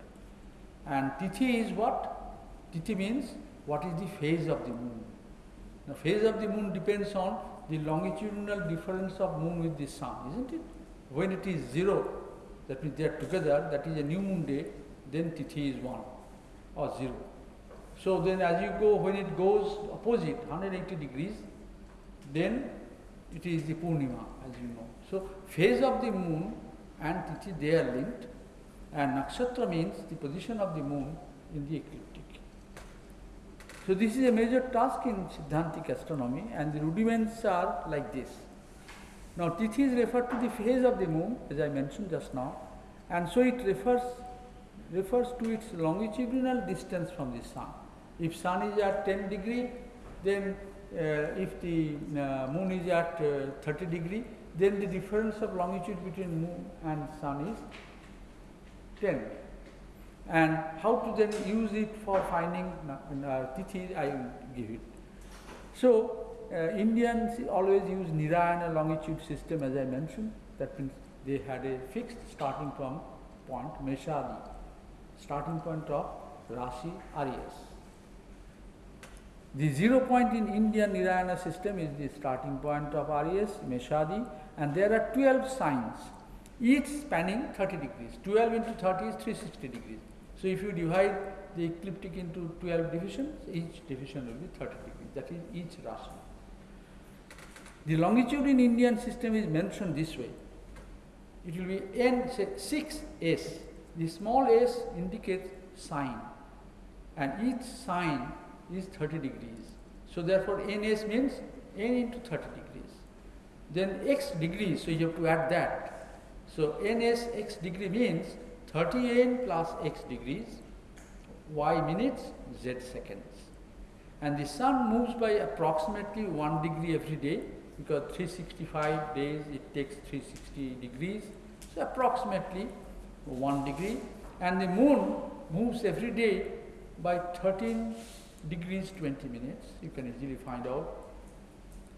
And tithi is what? Tithi means what is the phase of the moon. The phase of the moon depends on the longitudinal difference of moon with the sun, isn't it? When it is zero, that means they are together, that is a new moon day, then tithi is one or zero. So then as you go, when it goes opposite, 180 degrees, then it is the Purnima, as you know. So, phase of the moon and Tithi they are linked, and Nakshatra means the position of the moon in the ecliptic. So, this is a major task in Siddhantic astronomy, and the rudiments are like this. Now, Tithi is referred to the phase of the moon, as I mentioned just now, and so it refers refers to its longitudinal distance from the sun. If sun is at 10 degree, then uh, if the uh, moon is at uh, 30 degree, then the difference of longitude between moon and sun is 10. And how to then use it for finding uh, uh, tithi, I will give it. So, uh, Indians always use Nirayana longitude system as I mentioned. That means they had a fixed starting from point Meshadi, starting point of Rashi Aries. The zero point in Indian Nirayana system is the starting point of Aries, Meshadi, and there are 12 signs, each spanning 30 degrees. 12 into 30 is 360 degrees. So if you divide the ecliptic into 12 divisions, each division will be 30 degrees. That is each Rashi. The longitude in Indian system is mentioned this way. It will be n say 6s. The small s indicates sign, and each sign is 30 degrees. So therefore, ns means n into 30 degrees. Then x degrees, so you have to add that. So ns x degree means 30n plus x degrees, y minutes, z seconds. And the sun moves by approximately 1 degree every day because 365 days it takes 360 degrees, so approximately 1 degree. And the moon moves every day by 13 degrees 20 minutes, you can easily find out.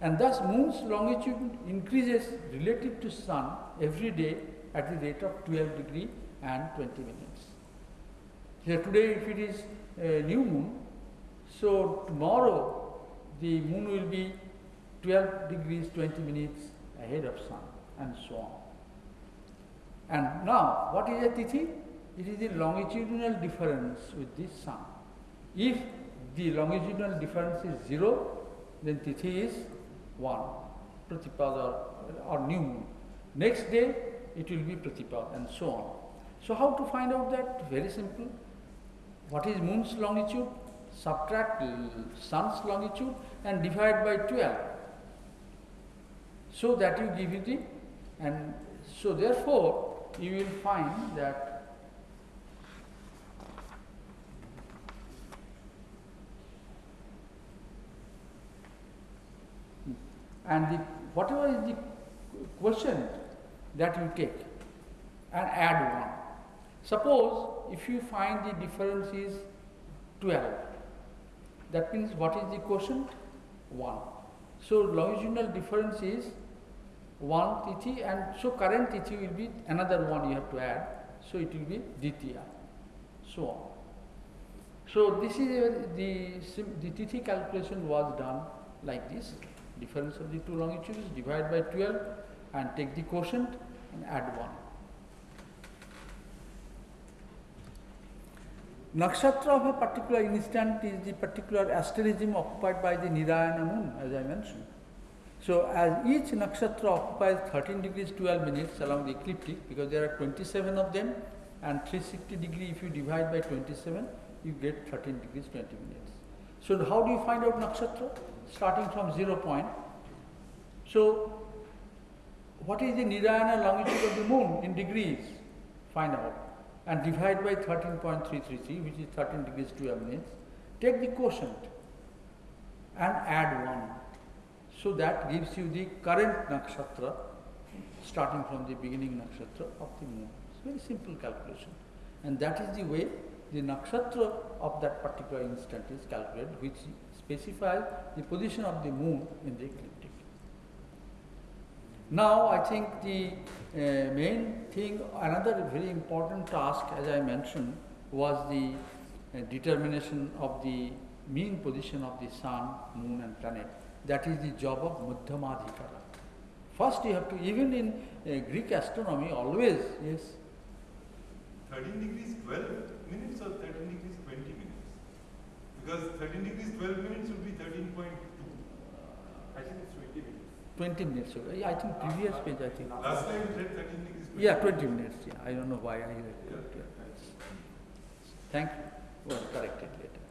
And thus moon's longitude increases relative to sun every day at the rate of 12 degree and 20 minutes. So today if it is a new moon, so tomorrow the moon will be 12 degrees 20 minutes ahead of sun and so on. And now what is a tithi? It is the longitudinal difference with the sun. If the longitudinal difference is 0, then tithi is 1, pratipada or, or new moon. Next day it will be pratipad and so on. So how to find out that? Very simple. What is moon's longitude? Subtract sun's longitude and divide by 12. So that you give it the and so therefore you will find that and the whatever is the quotient that you take and add 1. Suppose if you find the difference is 12, that means what is the quotient? 1. So longitudinal difference is 1 tithi and so current tithi will be another one you have to add. So it will be ditya, so on. So this is a, the, the tithi calculation was done like this. Difference of the two longitudes divide by 12 and take the quotient and add 1. Nakshatra of a particular instant is the particular asterism occupied by the Nirayana moon, as I mentioned. So, as each nakshatra occupies 13 degrees 12 minutes along the ecliptic, because there are 27 of them, and 360 degree if you divide by 27, you get 13 degrees 20 minutes. So, how do you find out nakshatra? Starting from 0 point. So, what is the Nirayana longitude of the moon in degrees? Find out and divide by 13.333 which is 13 degrees 12 minutes. Take the quotient and add 1. So that gives you the current nakshatra starting from the beginning nakshatra of the moon. It's very simple calculation. And that is the way the nakshatra of that particular instant is calculated which specifies the position of the moon in the ecliptic. Now I think the uh, main thing, another very important task as I mentioned was the uh, determination of the mean position of the sun, moon and planet. That is the job of Madhyamadhikara. First you have to, even in uh, Greek astronomy always, yes. 13 degrees 12 minutes or 13 degrees 20 minutes? Because 13 degrees 12 minutes would be 13.2. I think it's twenty minutes. 20 minutes ago. Yeah, I think previous page, I think. Last time you said thirteen degrees. Yeah, 20 minutes, yeah. I don't know why I read it. yeah. Thank you. Well, corrected later.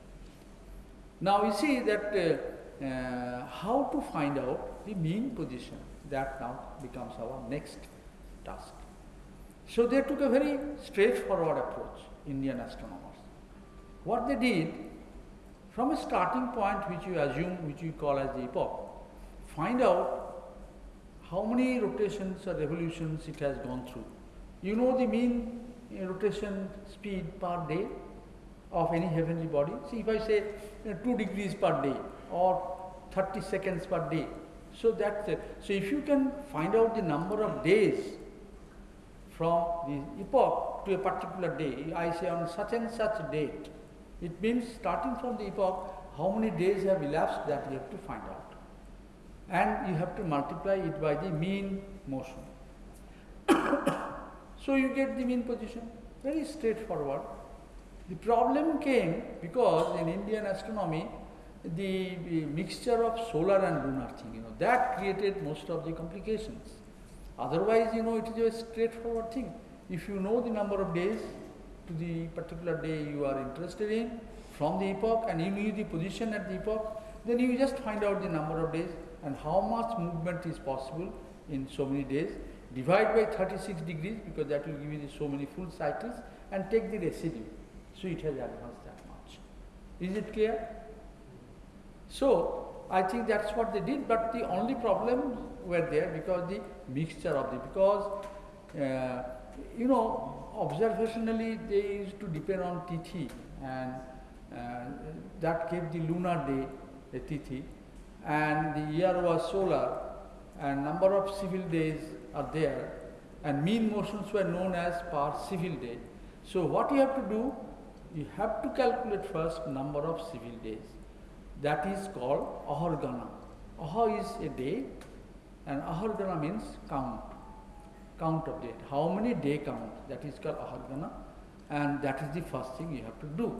Now you see that uh, uh, how to find out the mean position. That now becomes our next task. So they took a very straightforward approach, Indian astronomers. What they did, from a starting point which you assume, which you call as the epoch, find out how many rotations or revolutions it has gone through. You know the mean uh, rotation speed per day of any heavenly body. See, if I say uh, 2 degrees per day or 30 seconds per day, so that's it. So, if you can find out the number of days from the epoch to a particular day, I say on such and such date, it means starting from the epoch, how many days have elapsed that you have to find out. And you have to multiply it by the mean motion. <coughs> so you get the mean position, very straightforward. The problem came because in Indian astronomy, the, the mixture of solar and lunar thing, you know, that created most of the complications. Otherwise, you know, it is a straightforward thing. If you know the number of days to the particular day you are interested in from the epoch and you knew the position at the epoch, then you just find out the number of days and how much movement is possible in so many days. Divide by 36 degrees because that will give you the so many full cycles and take the residue. So it has advanced that much. Is it clear? So I think that's what they did, but the only problems were there because the mixture of the because uh, you know observationally they used to depend on Tithi and uh, that gave the lunar day a Tithi and the year was solar and number of civil days are there and mean motions were known as per civil day. So what you have to do, you have to calculate first number of civil days. That is called ahargana. Aha is a day and ahargana means count, count of date. How many day count? That is called ahargana and that is the first thing you have to do.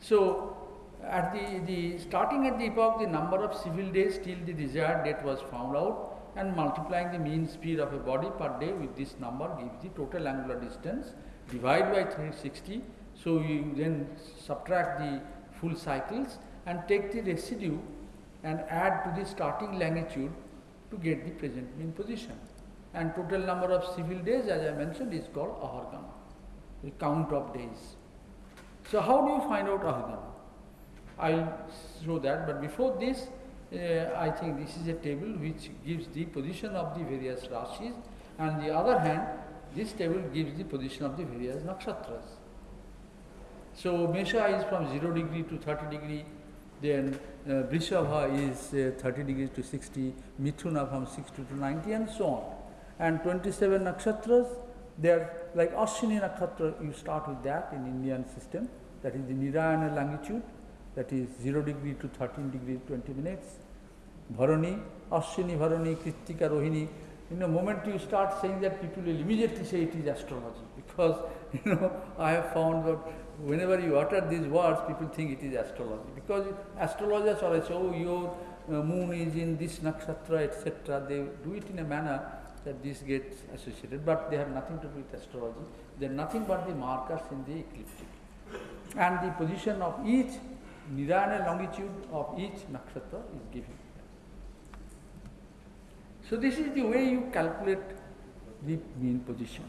So at the, the starting at the epoch, the number of civil days till the desired date was found out and multiplying the mean speed of a body per day with this number gives the total angular distance divide by 360. So you then subtract the full cycles and take the residue and add to the starting longitude to get the present mean position. And total number of civil days as I mentioned is called ahargana, the count of days. So how do you find out ahargana? I'll show that, but before this, uh, I think this is a table which gives the position of the various rashis, and the other hand, this table gives the position of the various nakshatras. So Mesha is from 0 degree to 30 degree, then uh, is uh, 30 degrees to 60, Mithuna from 60 to 90 and so on. And 27 nakshatras, they are like Ashwini nakshatra, you start with that in Indian system, that is the Nirayana longitude, that is 0 degree to 13 degree 20 minutes. Bharani, Ashwini, Bharani, Kritika, Rohini. In the moment you start saying that, people will immediately say it is astrology because <laughs> you know I have found that whenever you utter these words, people think it is astrology because astrologers always say, oh, your uh, moon is in this nakshatra, etc. They do it in a manner that this gets associated, but they have nothing to do with astrology. They are nothing but the markers in the ecliptic. And the position of each Nirayana longitude of each nakshatra is given. So this is the way you calculate the mean position.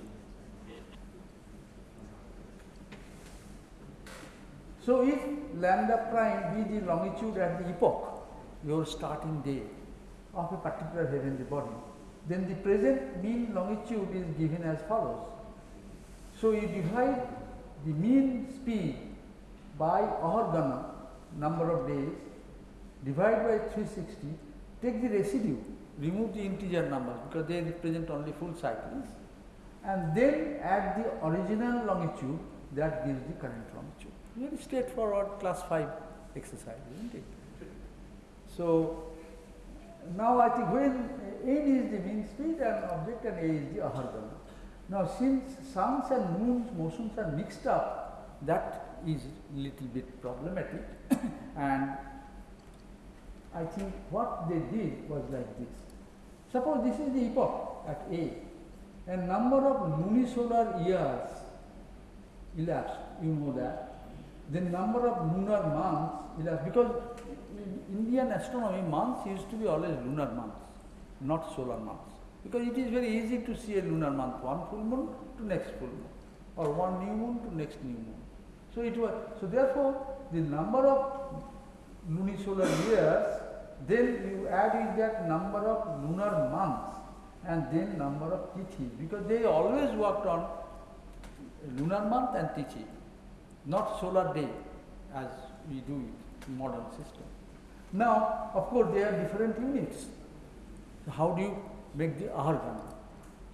So if lambda prime be the longitude at the epoch, your starting day of a particular heavenly body, then the present mean longitude is given as follows. So you divide the mean speed by ahargana, number of days, divide by 360, take the residue, remove the integer numbers because they represent only full cycles, and then add the original longitude that gives the current longitude. Very straightforward class 5 exercise, isn't it? So, now I think when n is the mean speed and object and a is the ahargana. Now, since suns and moons motions are mixed up, that is little bit problematic <coughs> and I think what they did was like this. Suppose this is the epoch at A, and number of lunisolar years elapsed, you know that. The number of lunar months elapsed, because Indian astronomy, months used to be always lunar months, not solar months. Because it is very easy to see a lunar month, one full moon to next full moon, or one new moon to next new moon. So it was, so therefore, the number of lunisolar years, then you add in that number of lunar months, and then number of tithi, because they always worked on lunar month and tithi, not solar day as we do it in modern system. Now, of course, they are different units. So how do you make the ahar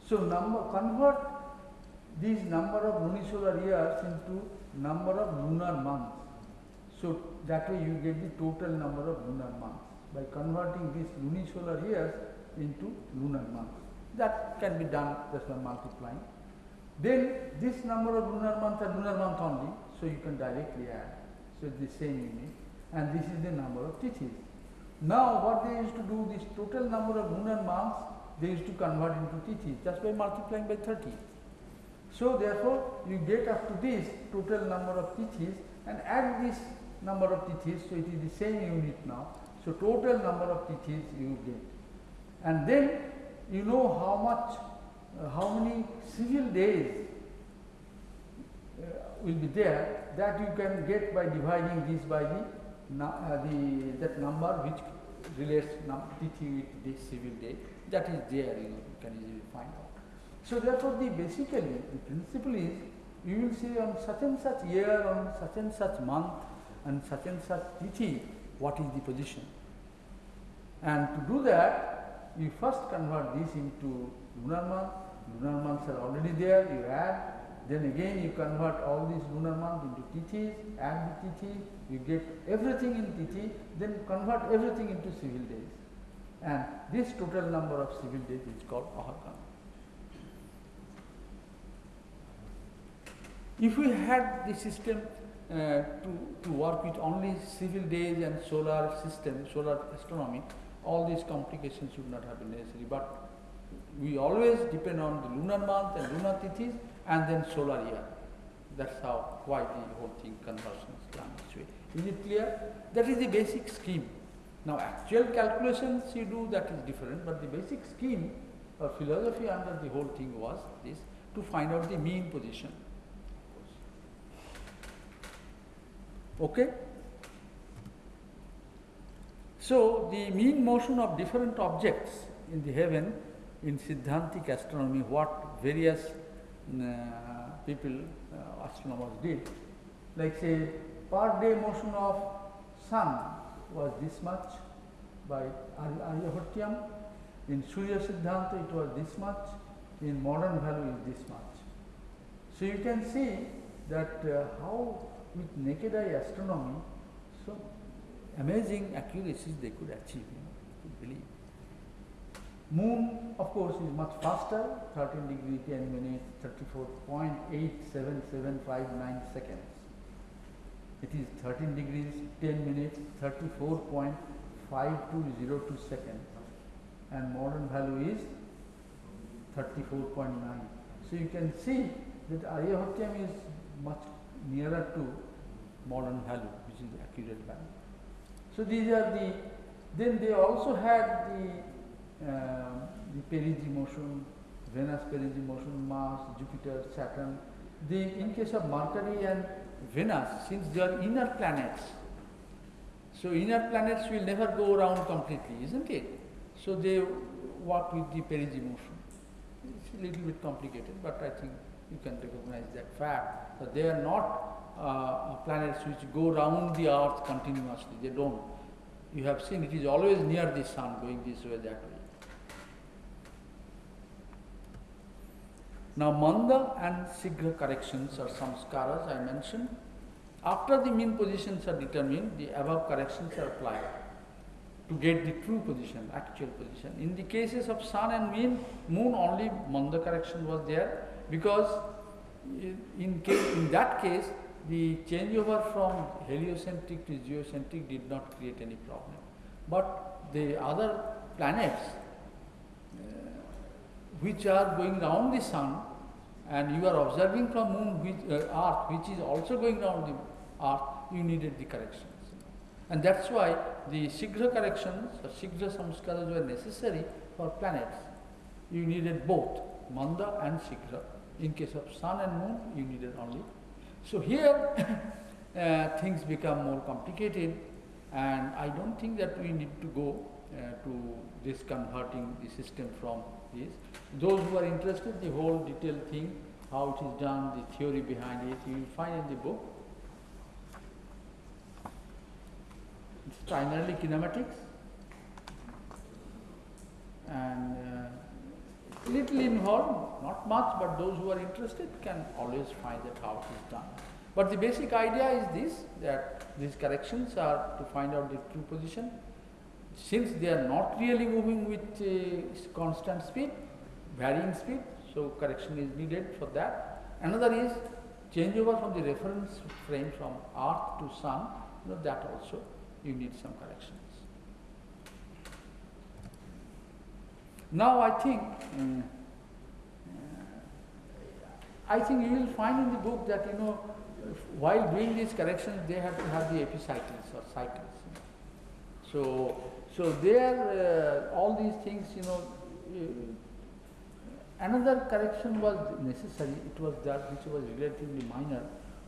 So number convert these number of lunisolar years into number of lunar months. So that way you get the total number of lunar months by converting these lunisolar years into lunar months. That can be done just by multiplying. Then this number of lunar months are lunar month only, so you can directly add. So it's the same unit and this is the number of tithis. Now what they used to do, this total number of lunar months, they used to convert into tithis just by multiplying by 30. So therefore you get up to this total number of tithis and add this number of tithis, so it is the same unit now. So total number of tithis you get. And then you know how much, uh, how many civil days uh, will be there that you can get by dividing this by the, uh, the that number which relates num with the civil day that is there you know you can easily find out. So therefore the basically the principle is you will see on such and such year on such and such month and such and such tithi what is the position. And to do that you first convert this into lunar month, lunar months are already there, you add then again you convert all these lunar months into tithis, add the tithi, you get everything in tithi, then convert everything into civil days. And this total number of civil days is called Ahargana. If we had the system Uh, to, to work with only civil days and solar system, solar astronomy, all these complications should not have been necessary. But we always depend on the lunar month and lunar tithis and then solar year. That's how, why the whole thing conversion is done this way. Is it clear? That is the basic scheme. Now actual calculations you do that is different, but the basic scheme or philosophy under the whole thing was this, to find out the mean position. Okay? So the mean motion of different objects in the heaven in Siddhantic astronomy, what various uh, people, uh, astronomers did. Like say, per day motion of sun was this much by Aryabhatiyam. In Surya Siddhanta it was this much. In modern value is this much. So you can see that uh, how with naked eye astronomy, so amazing accuracies they could achieve, you know, could believe. Moon, of course, is much faster, 13 degree 10 minutes, 34.87759 seconds. It is 13 degrees 10 minutes, 34.5202 seconds. And modern value is 34.9. So you can see that Aryabhatiyam is much nearer to modern value, which is the accurate value. So these are the, then they also had the uh, the perigee motion, Venus perigee motion, Mars, Jupiter, Saturn. The, in case of Mercury and Venus, since they are inner planets, so inner planets will never go around completely, isn't it? So they work with the perigee motion. It's a little bit complicated, but I think you can recognize that fact. that they are not uh, planets which go round the earth continuously. They don't. You have seen it is always near the sun, going this way, that way. Now, manda and shigra corrections are some samskaras I mentioned. After the mean positions are determined, the above corrections are applied to get the true position, actual position. In the cases of sun and mean, moon only manda correction was there because in, case, in that case the changeover from heliocentric to geocentric did not create any problem. But the other planets uh, which are going round the sun and you are observing from moon which, uh, earth which is also going round the earth, you needed the corrections. And that's why the Shigra corrections or Shigra samskaras were necessary for planets. You needed both Manda and Shigra. In case of sun and moon, you needed only. So here <coughs> uh, things become more complicated and I don't think that we need to go uh, to this converting the system from this. Those who are interested, the whole detailed thing, how it is done, the theory behind it, you will find in the book. It's primarily kinematics and uh, little involved, not much, but those who are interested can always find that how it is done. But the basic idea is this, that these corrections are to find out the true position. Since they are not really moving with uh, constant speed, varying speed, so correction is needed for that. Another is changeover from the reference frame from earth to sun, you know, that also you need some corrections. Now I think, um, I think you will find in the book that you know, while doing these corrections, they have to have the epicycles or cycles. So, so there, uh, all these things, you know, uh, another correction was necessary. It was that which was relatively minor,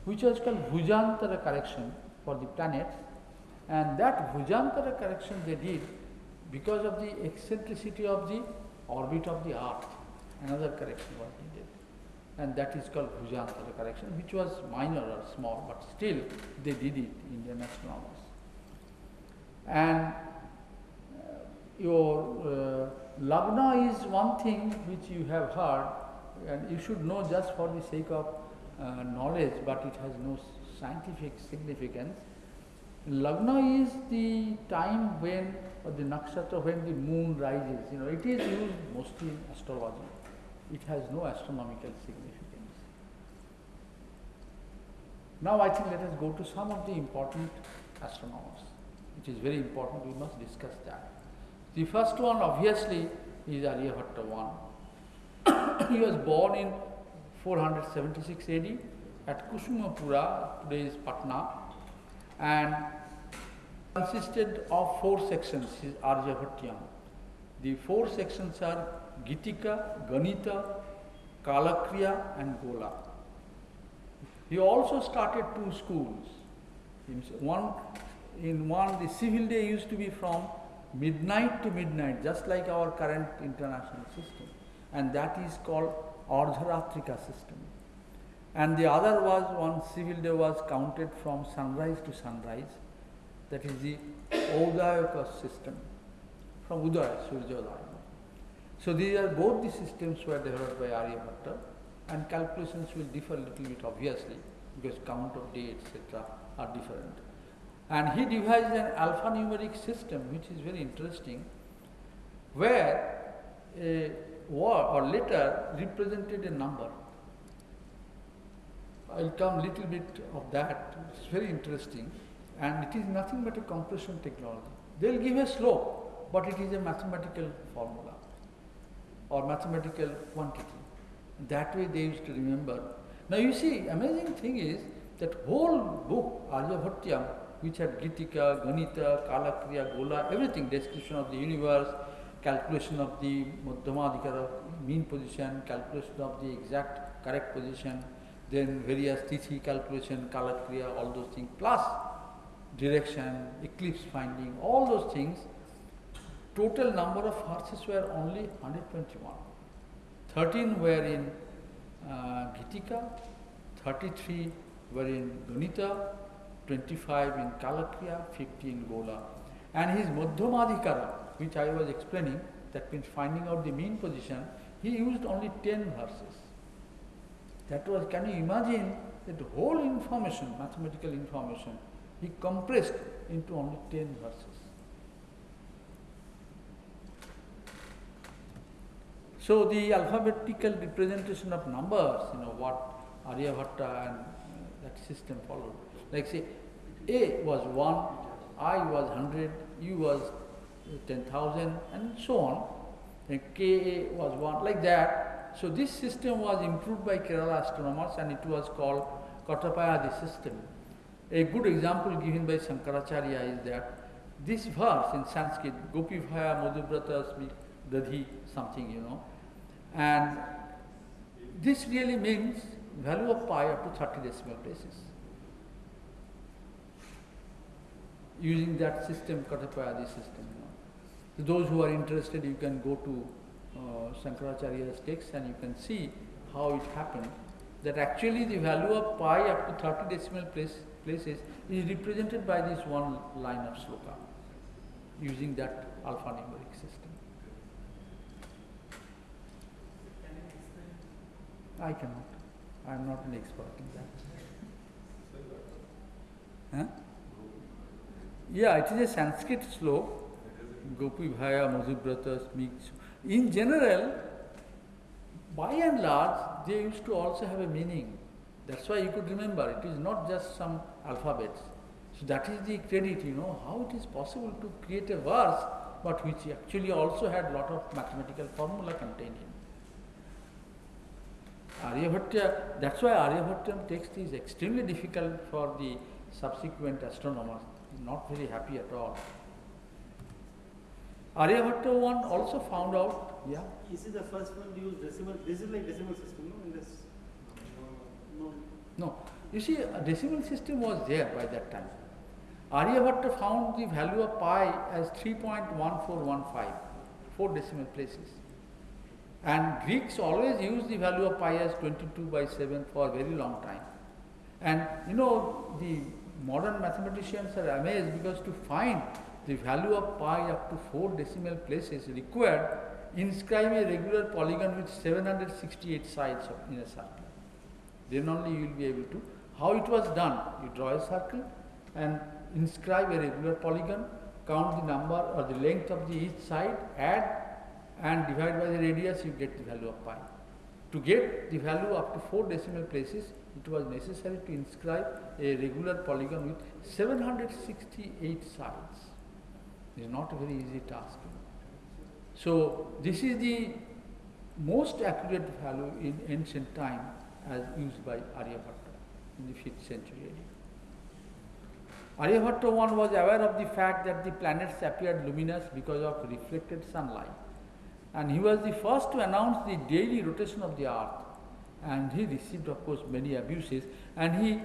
which was called Bhujantara correction for the planets, and that Bhujantara correction they did because of the eccentricity of the orbit of the earth. Another correction was needed and that is called Bhujantara correction which was minor or small but still they did it, in Indian astronomers. And uh, your uh, is one thing which you have heard and you should know just for the sake of uh, knowledge but it has no scientific significance. Lagna is the time when, or the nakshatra when the moon rises. You know, it is used mostly in astrology. It has no astronomical significance. Now I think let us go to some of the important astronomers. It is very important, we must discuss that. The first one obviously is Aryabhatta one. <coughs> he was born in 476 AD at Kusumapura, today is Patna, and consisted of four sections, is Aryabhatiyam. The four sections are Gitika, Ganita, Kalakriya and Gola. He also started two schools. One, in one, the civil day used to be from midnight to midnight, just like our current international system. And that is called Ardharatrika system. And the other was one civil day was counted from sunrise to sunrise. That is the Udayaka system, from Udaya, Surjodaya. So these are both the systems were developed by Aryabhatta and calculations will differ a little bit obviously because count of day etc. are different. And he devised an alphanumeric system which is very interesting where a word or letter represented a number. I'll come little bit of that, it's very interesting and it is nothing but a compression technology. They'll give a slope but it is a mathematical formula or mathematical quantity. That way they used to remember. Now you see, amazing thing is that whole book, Aryabhatiyam, which had Gitika, Ganita, Kalakriya, Gola, everything, description of the universe, calculation of the Madhyamadhikara, mean position, calculation of the exact correct position, then various Tithi calculation, Kalakriya, all those things, plus direction, eclipse finding, all those things total number of horses were only 121. 13 were in uh, Gitika, 33 were in Ganita, 25 in Kalakriya, 50 in Gola. And his Madhyamadhikara, which I was explaining, that means finding out the mean position, he used only 10 verses. That was, can you imagine that whole information, mathematical information, he compressed into only 10 verses. So the alphabetical representation of numbers, you know, what Aryabhatta and uh, that system followed. Like say, A was 1, I was 100, U was 10,000 and so on. And Ka was 1, like that. So this system was improved by Kerala astronomers and it was called Katapayadi system. A good example given by Shankaracharya is that this verse in Sanskrit, Gopi Bhaya Madhubrata Smi Dadhi, something, you know, and this really means value of pi up to 30 decimal places. Using that system, Katapayadi system. You know. Those who are interested, you can go to uh, Shankaracharya's text and you can see how it happened. That actually the value of pi up to 30 decimal place, places is represented by this one line of sloka using that alphanumeric system. I cannot. I am not an expert in that. Huh? Yeah, it is a Sanskrit slok. Gopi Bhaya Madhubrata speaks. In general, by and large, they used to also have a meaning. That's why you could remember. It is not just some alphabets. So that is the credit, you know, how it is possible to create a verse, but which actually also had lot of mathematical formula contained in. Aryabhatta, that's why Aryabhatta text is extremely difficult for the subsequent astronomers, not very happy at all. Aryabhatta one also found out, yeah, Is it the first one to use decimal? This is like decimal system, no? In this, no. no. You see, a decimal system was there by that time. Aryabhatta found the value of pi as 3.1415, four decimal places. And Greeks always used the value of pi as 22 by 7 for a very long time. And you know, the modern mathematicians are amazed because to find the value of pi up to 4 decimal places required inscribe a regular polygon with 768 sides in a circle. Then only you will be able to. How it was done? You draw a circle and inscribe a regular polygon, count the number or the length of the each side, add and divide by the radius, you get the value of pi. To get the value up to 4 decimal places, it was necessary to inscribe a regular polygon with 768 sides. It is not a very easy task. So, this is the most accurate value in ancient time as used by Aryabhatta in the 5th century. Aryabhatta one was aware of the fact that the planets appeared luminous because of reflected sunlight. And he was the first to announce the daily rotation of the earth. And he received, of course, many abuses. And he,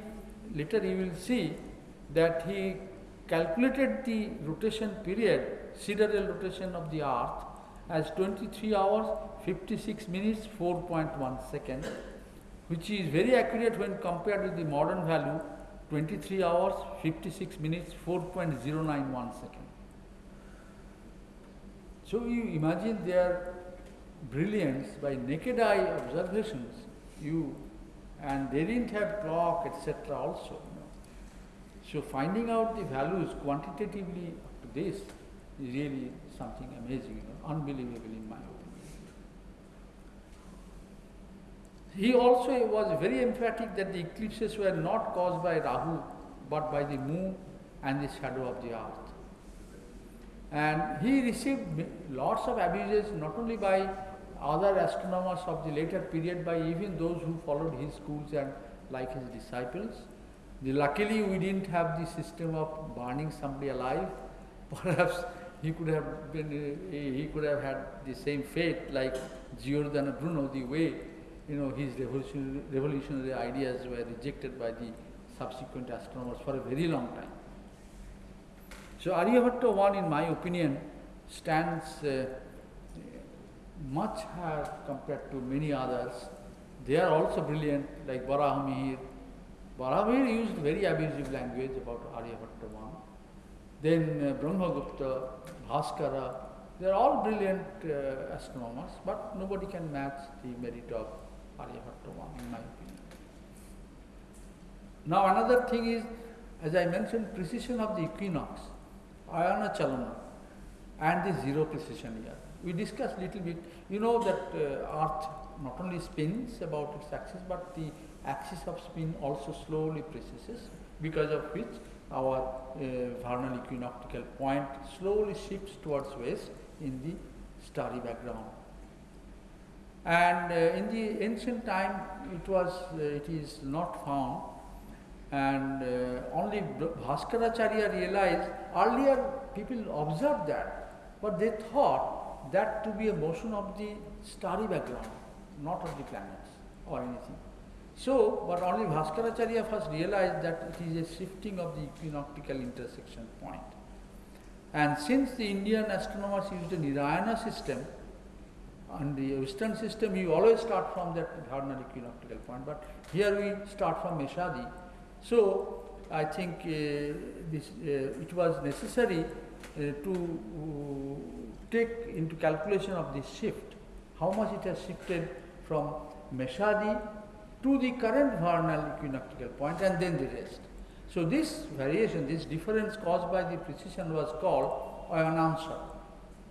later you will see that he calculated the rotation period, sidereal rotation of the earth, as 23 hours, 56 minutes, 4.1 seconds, which is very accurate when compared with the modern value, 23 hours, 56 minutes, 4.091 seconds. So you imagine their brilliance by naked eye observations, you and they didn't have clock, etc. also. You know. So finding out the values quantitatively up to this is really something amazing, you know, unbelievable in my opinion. He also was very emphatic that the eclipses were not caused by Rahu but by the moon and the shadow of the earth. And he received lots of abuses not only by other astronomers of the later period, by even those who followed his schools and like his disciples. The, luckily, we didn't have the system of burning somebody alive. <laughs> Perhaps he could have been, uh, he could have had the same fate like Giordano Bruno, the way you know his revolutionary, revolutionary ideas were rejected by the subsequent astronomers for a very long time. So Aryabhatta one, in my opinion, stands uh, much higher compared to many others. They are also brilliant, like Varahamihir. Varahamihir used very abusive language about Aryabhatta one. Then uh, Brahmagupta, Bhaskara, they are all brilliant uh, astronomers, but nobody can match the merit of In my opinion. Now another thing is, as I mentioned, precision of the equinox, Ayana Chalana, and the zero precision year. We discussed little bit, you know that uh, Earth not only spins about its axis, but the axis of spin also slowly precesses, because of which our uh, vernal equinoctial point slowly shifts towards west in the starry background. And uh, in the ancient time, it was uh, it is not found, and uh, only Bhaskaracharya realized. Earlier, people observed that, but they thought that to be a motion of the starry background, not of the planets or anything. So, but only Bhaskaracharya first realized that it is a shifting of the equinoctial intersection point. And since the Indian astronomers used a Nirayana system, on the Western system, you always start from that vernal equinoctial point, but here we start from Meshadi. So, I think uh, this, uh, it was necessary uh, to uh, take into calculation of this shift, how much it has shifted from Meshadi to the current vernal equinoctial point and then the rest. So, this variation, this difference caused by the precession was called ayanamsa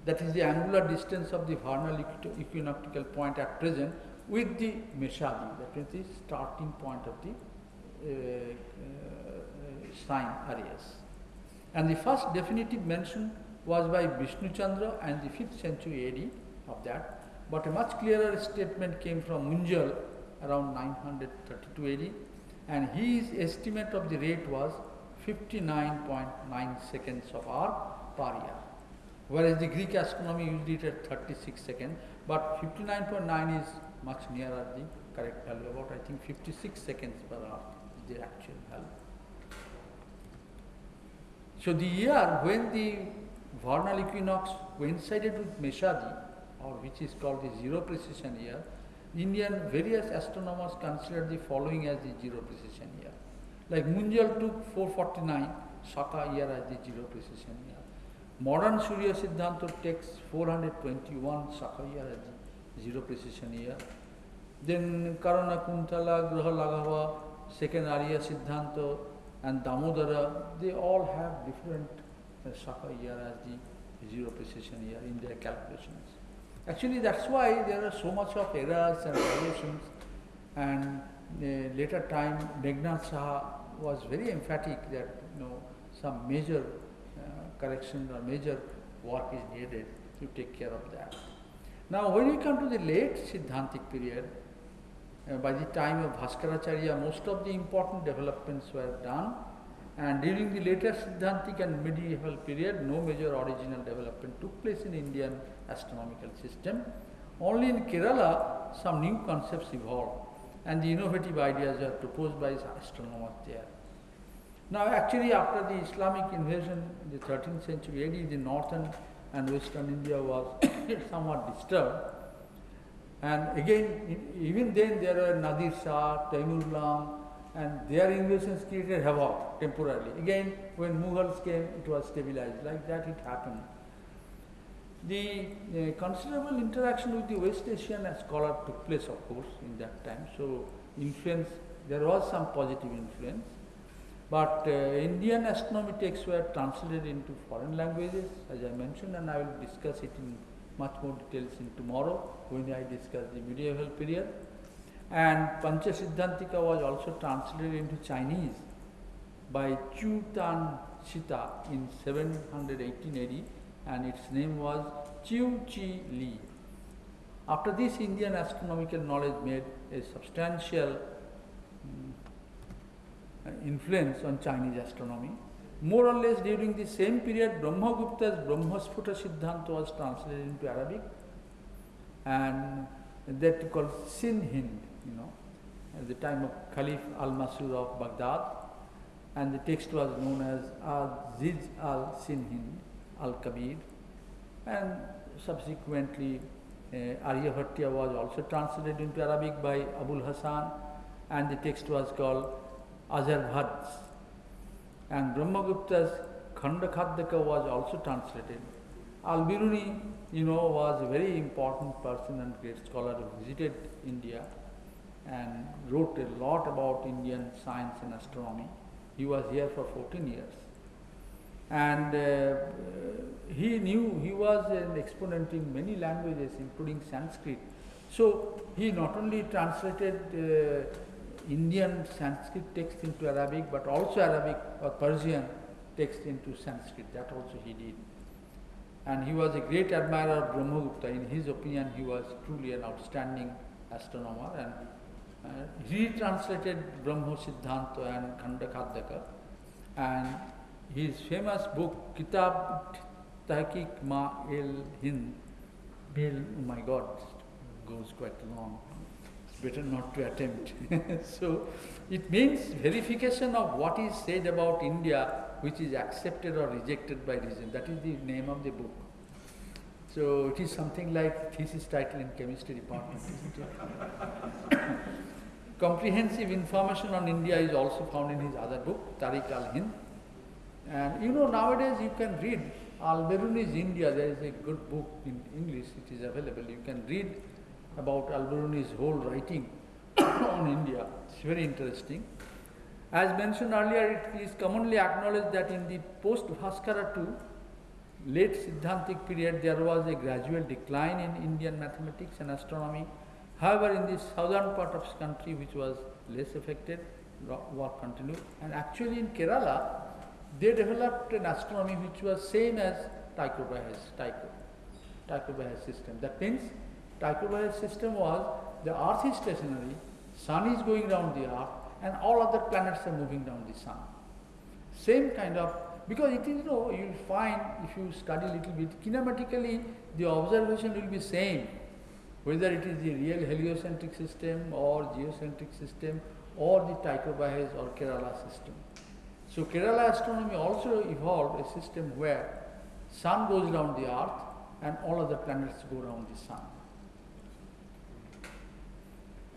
that is the angular distance of the vernal equinoctial point at present with the Meshadi, that is the starting point of the uh, uh, sign Aries. And the first definitive mention was by Vishnu Chandra and the 5th century AD of that, but a much clearer statement came from Munjal around 932 AD, and his estimate of the rate was 59.9 seconds of hour per year whereas the Greek astronomy used it at 36 seconds, but 59.9 is much nearer the correct value, about I think 56 seconds per hour is the actual value. So the year when the vernal equinox coincided with Meshadi, or which is called the zero precision year, Indian various astronomers considered the following as the zero precision year. Like Munjal took 449 Shaka year as the zero precision year. Modern Surya Siddhanta takes 421 Shaka year as zero precision year. Then Karana Kutuhala, Graha Laghava, second Arya Siddhanta and Damodara, they all have different uh, year as the zero precision year in their calculations. Actually, that's why there are so much of errors and variations. And uh, later time, Meghnad Saha was very emphatic that you know some major correction or major work is needed to take care of that. Now, when we come to the late Siddhantic period, uh, by the time of Bhaskaracharya, most of the important developments were done, and during the later Siddhantic and medieval period, no major original development took place in Indian astronomical system. Only in Kerala, some new concepts evolved, and the innovative ideas were proposed by astronomers there. Now actually after the Islamic invasion in the 13th century AD, the northern and western India was <coughs> somewhat disturbed. And again, even then there were Nadir Shah, Taimurlang, and their invasions created havoc temporarily. Again, when Mughals came, it was stabilized. Like that it happened. The uh, considerable interaction with the West Asian scholar took place, of course, in that time. So influence, there was some positive influence. But uh, Indian astronomy texts were translated into foreign languages, as I mentioned, and I will discuss it in much more details in tomorrow when I discuss the medieval period. And Pancha Siddhantika was also translated into Chinese by Chu Tan Sita in 718 AD, and its name was Chiu Chi Li. After this, Indian astronomical knowledge made a substantial influence on Chinese astronomy. More or less during the same period, Brahmagupta's Brahmasphuta Siddhanta was translated into Arabic and that called Sin Hind, you know, at the time of Caliph al-Mansur of Baghdad. And the text was known as Aziz al-Sinhind al-Kabir. And subsequently uh, Aryabhatiya was also translated into Arabic by Abul Hasan and the text was called Azharvhads. And Brahmagupta's Khanda Khadyaka was also translated. Al-Biruni, you know, was a very important person and great scholar who visited India and wrote a lot about Indian science and astronomy. He was here for 14 years. And uh, he knew, he was an exponent in many languages, including Sanskrit. So he not only translated uh, Indian Sanskrit text into Arabic, but also Arabic or Persian text into Sanskrit. That also he did. And he was a great admirer of Brahmagupta. In his opinion, he was truly an outstanding astronomer. And uh, he translated Brahmo Siddhanta and Khanda Khadyaka. And his famous book, Kitab Tahqiq Ma el Hind, Bill, oh my God, goes quite long. Better not to attempt. <laughs> so it means verification of what is said about India, which is accepted or rejected by reason. That is the name of the book. So it is something like thesis title in chemistry department, isn't it? <coughs> Comprehensive information on India is also found in his other book, Tarikh al-Hind. And you know, nowadays you can read Al-Biruni's India, there is a good book in English, it is available. You can read about Al-Biruni's whole writing <coughs> on India. It's very interesting. As mentioned earlier, it is commonly acknowledged that in the post-Bhaskara II, late Siddhantic period, there was a gradual decline in Indian mathematics and astronomy. However, in the southern part of the country, which was less affected, work continued. And actually in Kerala, they developed an astronomy which was same as Tycho Brahe's Tycho, Tycho system. That means Tycho Brahe's system was the Earth is stationary, Sun is going round the Earth, and all other planets are moving around the Sun. Same kind of because it is you know you will find if you study little bit kinematically the observation will be same whether it is the real heliocentric system or geocentric system or the Tycho Brahe's or Kerala system. So Kerala astronomy also evolved a system where sun goes around the earth and all other planets go around the sun.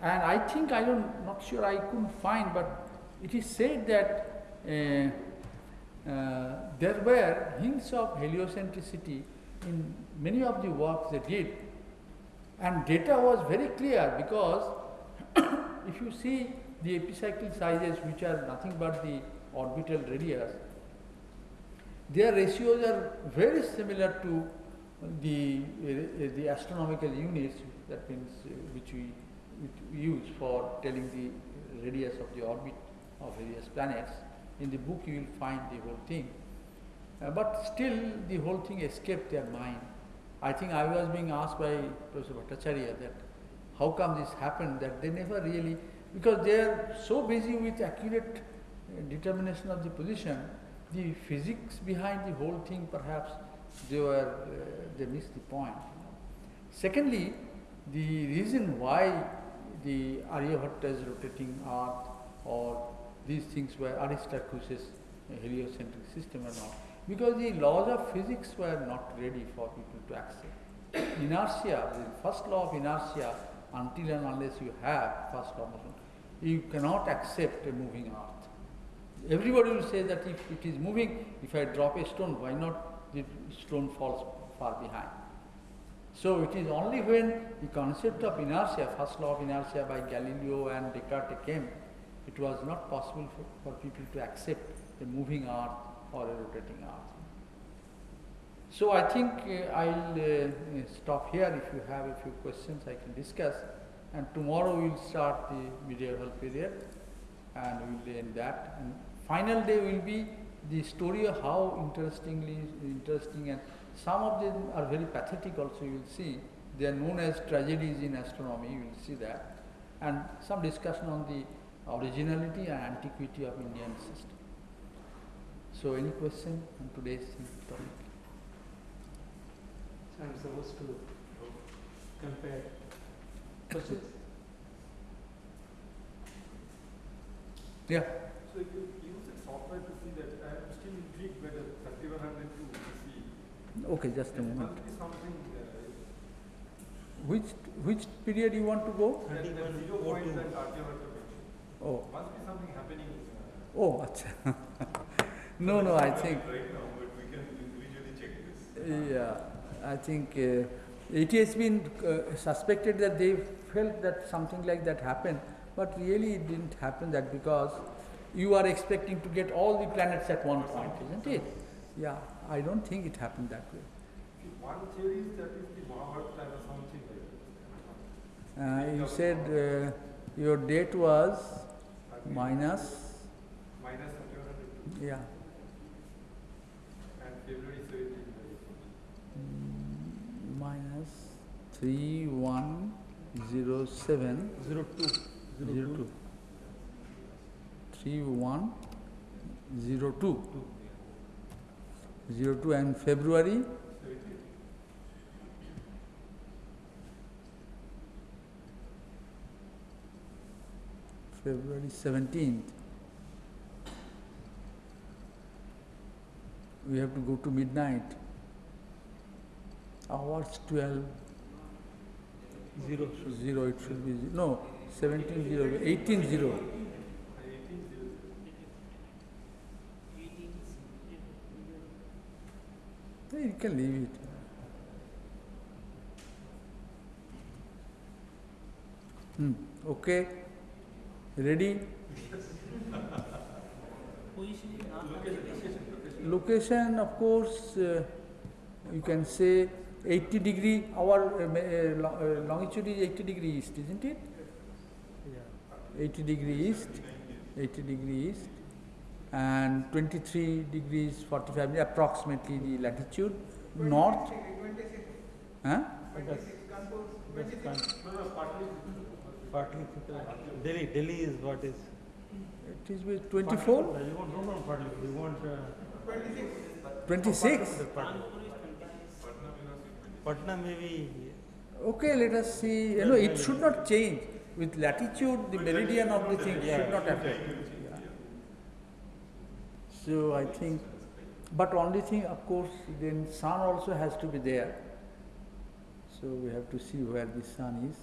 And I think, I don't, not sure, I couldn't find, but it is said that uh, uh, there were hints of heliocentricity in many of the works they did. And data was very clear because <coughs> if you see the epicycle sizes, which are nothing but the orbital radius, their ratios are very similar to the, uh, the astronomical units, that means uh, which we use for telling the radius of the orbit of various planets. In the book you will find the whole thing. Uh, but still the whole thing escaped their mind. I think I was being asked by Professor Bhattacharya that how come this happened that they never really, because they are so busy with accurate uh, determination of the position, the physics behind the whole thing perhaps they were, uh, they missed the point. Secondly, the reason why the Aryabhatta's rotating earth or these things were Aristarchus's heliocentric system or not, because the laws of physics were not ready for people to accept. Inertia, the first law of inertia, until and unless you have first law motion, you cannot accept a moving earth. Everybody will say that if it is moving, if I drop a stone, why not the stone falls far behind? So it is only when the concept of inertia, first law of inertia by Galileo and Descartes came, it was not possible for, for people to accept a moving earth or a rotating earth. So I think uh, I'll uh, stop here. If you have a few questions, I can discuss. And tomorrow we'll start the medieval period and we'll end that. And final day will be the story of how interestingly interesting and some of them are very pathetic also you will see. They are known as tragedies in astronomy, you will see that. And some discussion on the originality and antiquity of Indian system. So any question on today's topic? So I'm supposed to compare questions? Yeah. So you use the software to see that, I am still intrigued by the 3102 to see. Okay, just a moment. must be something, uh, Which which period you want to go? that, that 3102. zero point that Aryabhatta mentioned. Oh, Must be something happening. oh, acha. <laughs> no, no. I think Right now, but we can individually check this. yeah. I think uh, it has been uh, suspected that they felt that something like that happened, but really it didn't happen. That because you are expecting to get all the planets at one point, isn't it? Yeah. I don't think it happened that way. see, One theory is that is the Mahabharata or something like that. Uh, you said uh, your date was minus, Minus thirty-one hundred two. yeah, And February seventeen. mm, minus three one zero seven Zero two. zero two. Three one zero two. 02 and February February 17th. We have to go to midnight. Hours 12. Zero. Zero, it should be. No, 17 0, 18 0. You can leave it. Hmm, okay, ready? Location, of course, uh, you can say eighty degree, our uh, uh, uh, longitude is eighty degree east, isn't it? Yeah. Eighty degree east, eighty degree east, and twenty-three degrees forty-five, minutes, approximately the latitude, north. Huh? That's, that's fine. Partly, Delhi, Delhi is what is? It is with twenty-four, You want, no, no, partly, you want, uh. twenty-six. Patna. Patna maybe, Okay, let us see, you know, it should not change. With latitude, the meridian of the thing should not affect. So I think, but only thing, of course, then sun also has to be there. So we have to see where the sun is.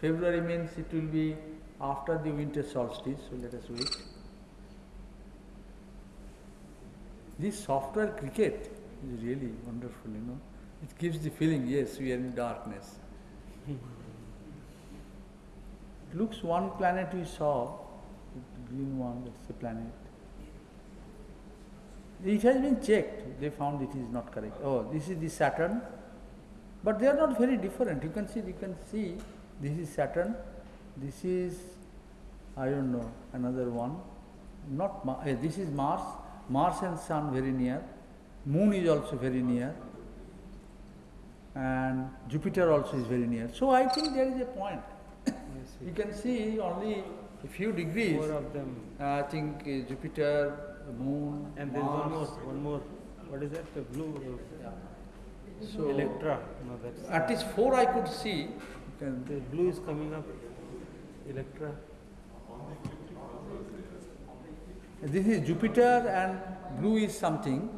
February means it will be after the winter solstice, so let us wait. This software cricket is really wonderful, you know. It gives the feeling, yes, we are in darkness. It looks one planet we saw, the green one, that's the planet. It has been checked, they found it is not correct. Oh, this is the Saturn, but they are not very different. You can see, you can see, this is Saturn, this is, I don't know, another one. Not eh, this is Mars, Mars and Sun very near, Moon is also very near, and Jupiter also is very near. So I think there is a point. You can see only a few degrees. four of them. I think uh, Jupiter, Moon, And there's one more, Mars. one more, what is that, the blue, uh, So Electra, no, that's. at least four I could see. The blue is coming up, Electra. This is Jupiter and blue is something.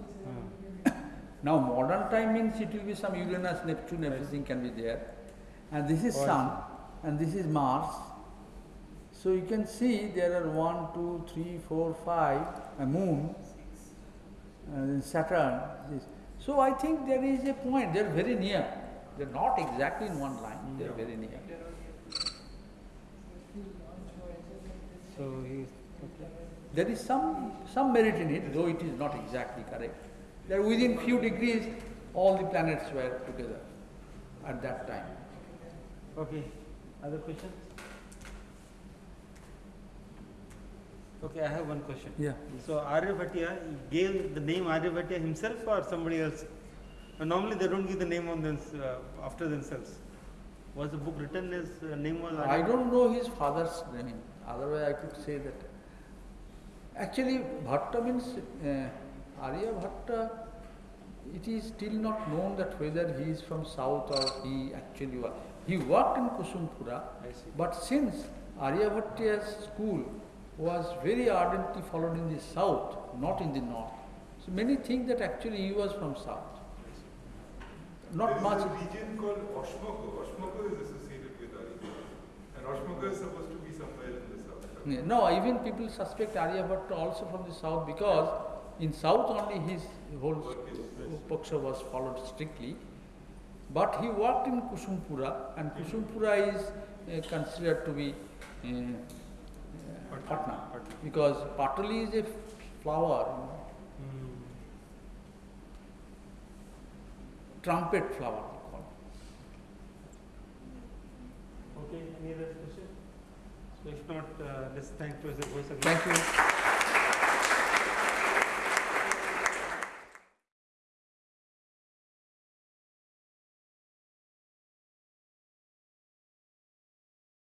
Now modern time means it will be some Uranus, Neptune, everything can be there. And this is Sun and this is Mars. So you can see there are one, two, three, four, five, a moon, uh, and then Saturn. This. So I think there is a point, they are very near. They are not exactly in one line, they are very near. So. There is some, some merit in it, though it is not exactly correct. That within few degrees, all the planets were together at that time. Okay, other questions? Okay, I have one question. Yeah. So Aryabhatiya gave the name Aryabhatiya himself or somebody else? Normally they don't give the name on them, uh, after themselves. Was the book written as uh, name was I don't know his father's name, otherwise I could say that. Actually, Bhatta means, uh, Arya Bhatta, it is still not known that whether he is from south or he actually was. He worked in Kusumpura, but since Aryabhatiya's school was very ardently followed in the south, not in the north, so many think that actually he was from south. Not much. There is a region called Oshmoko. Oshmoko is associated with Arya. And Oshmoko is supposed to be somewhere in the south. Yeah, No, even people suspect Aryabhatta also from the south because in south only his whole Paksha was followed strictly. But he worked in Kusumpura and Kusumpura is uh, considered to be uh, uh, Patna because Patali is a flower, you know, Hmm. trumpet flower. Okay, any other question? If not, uh, let's thank Professor Ghosh again. Thank you.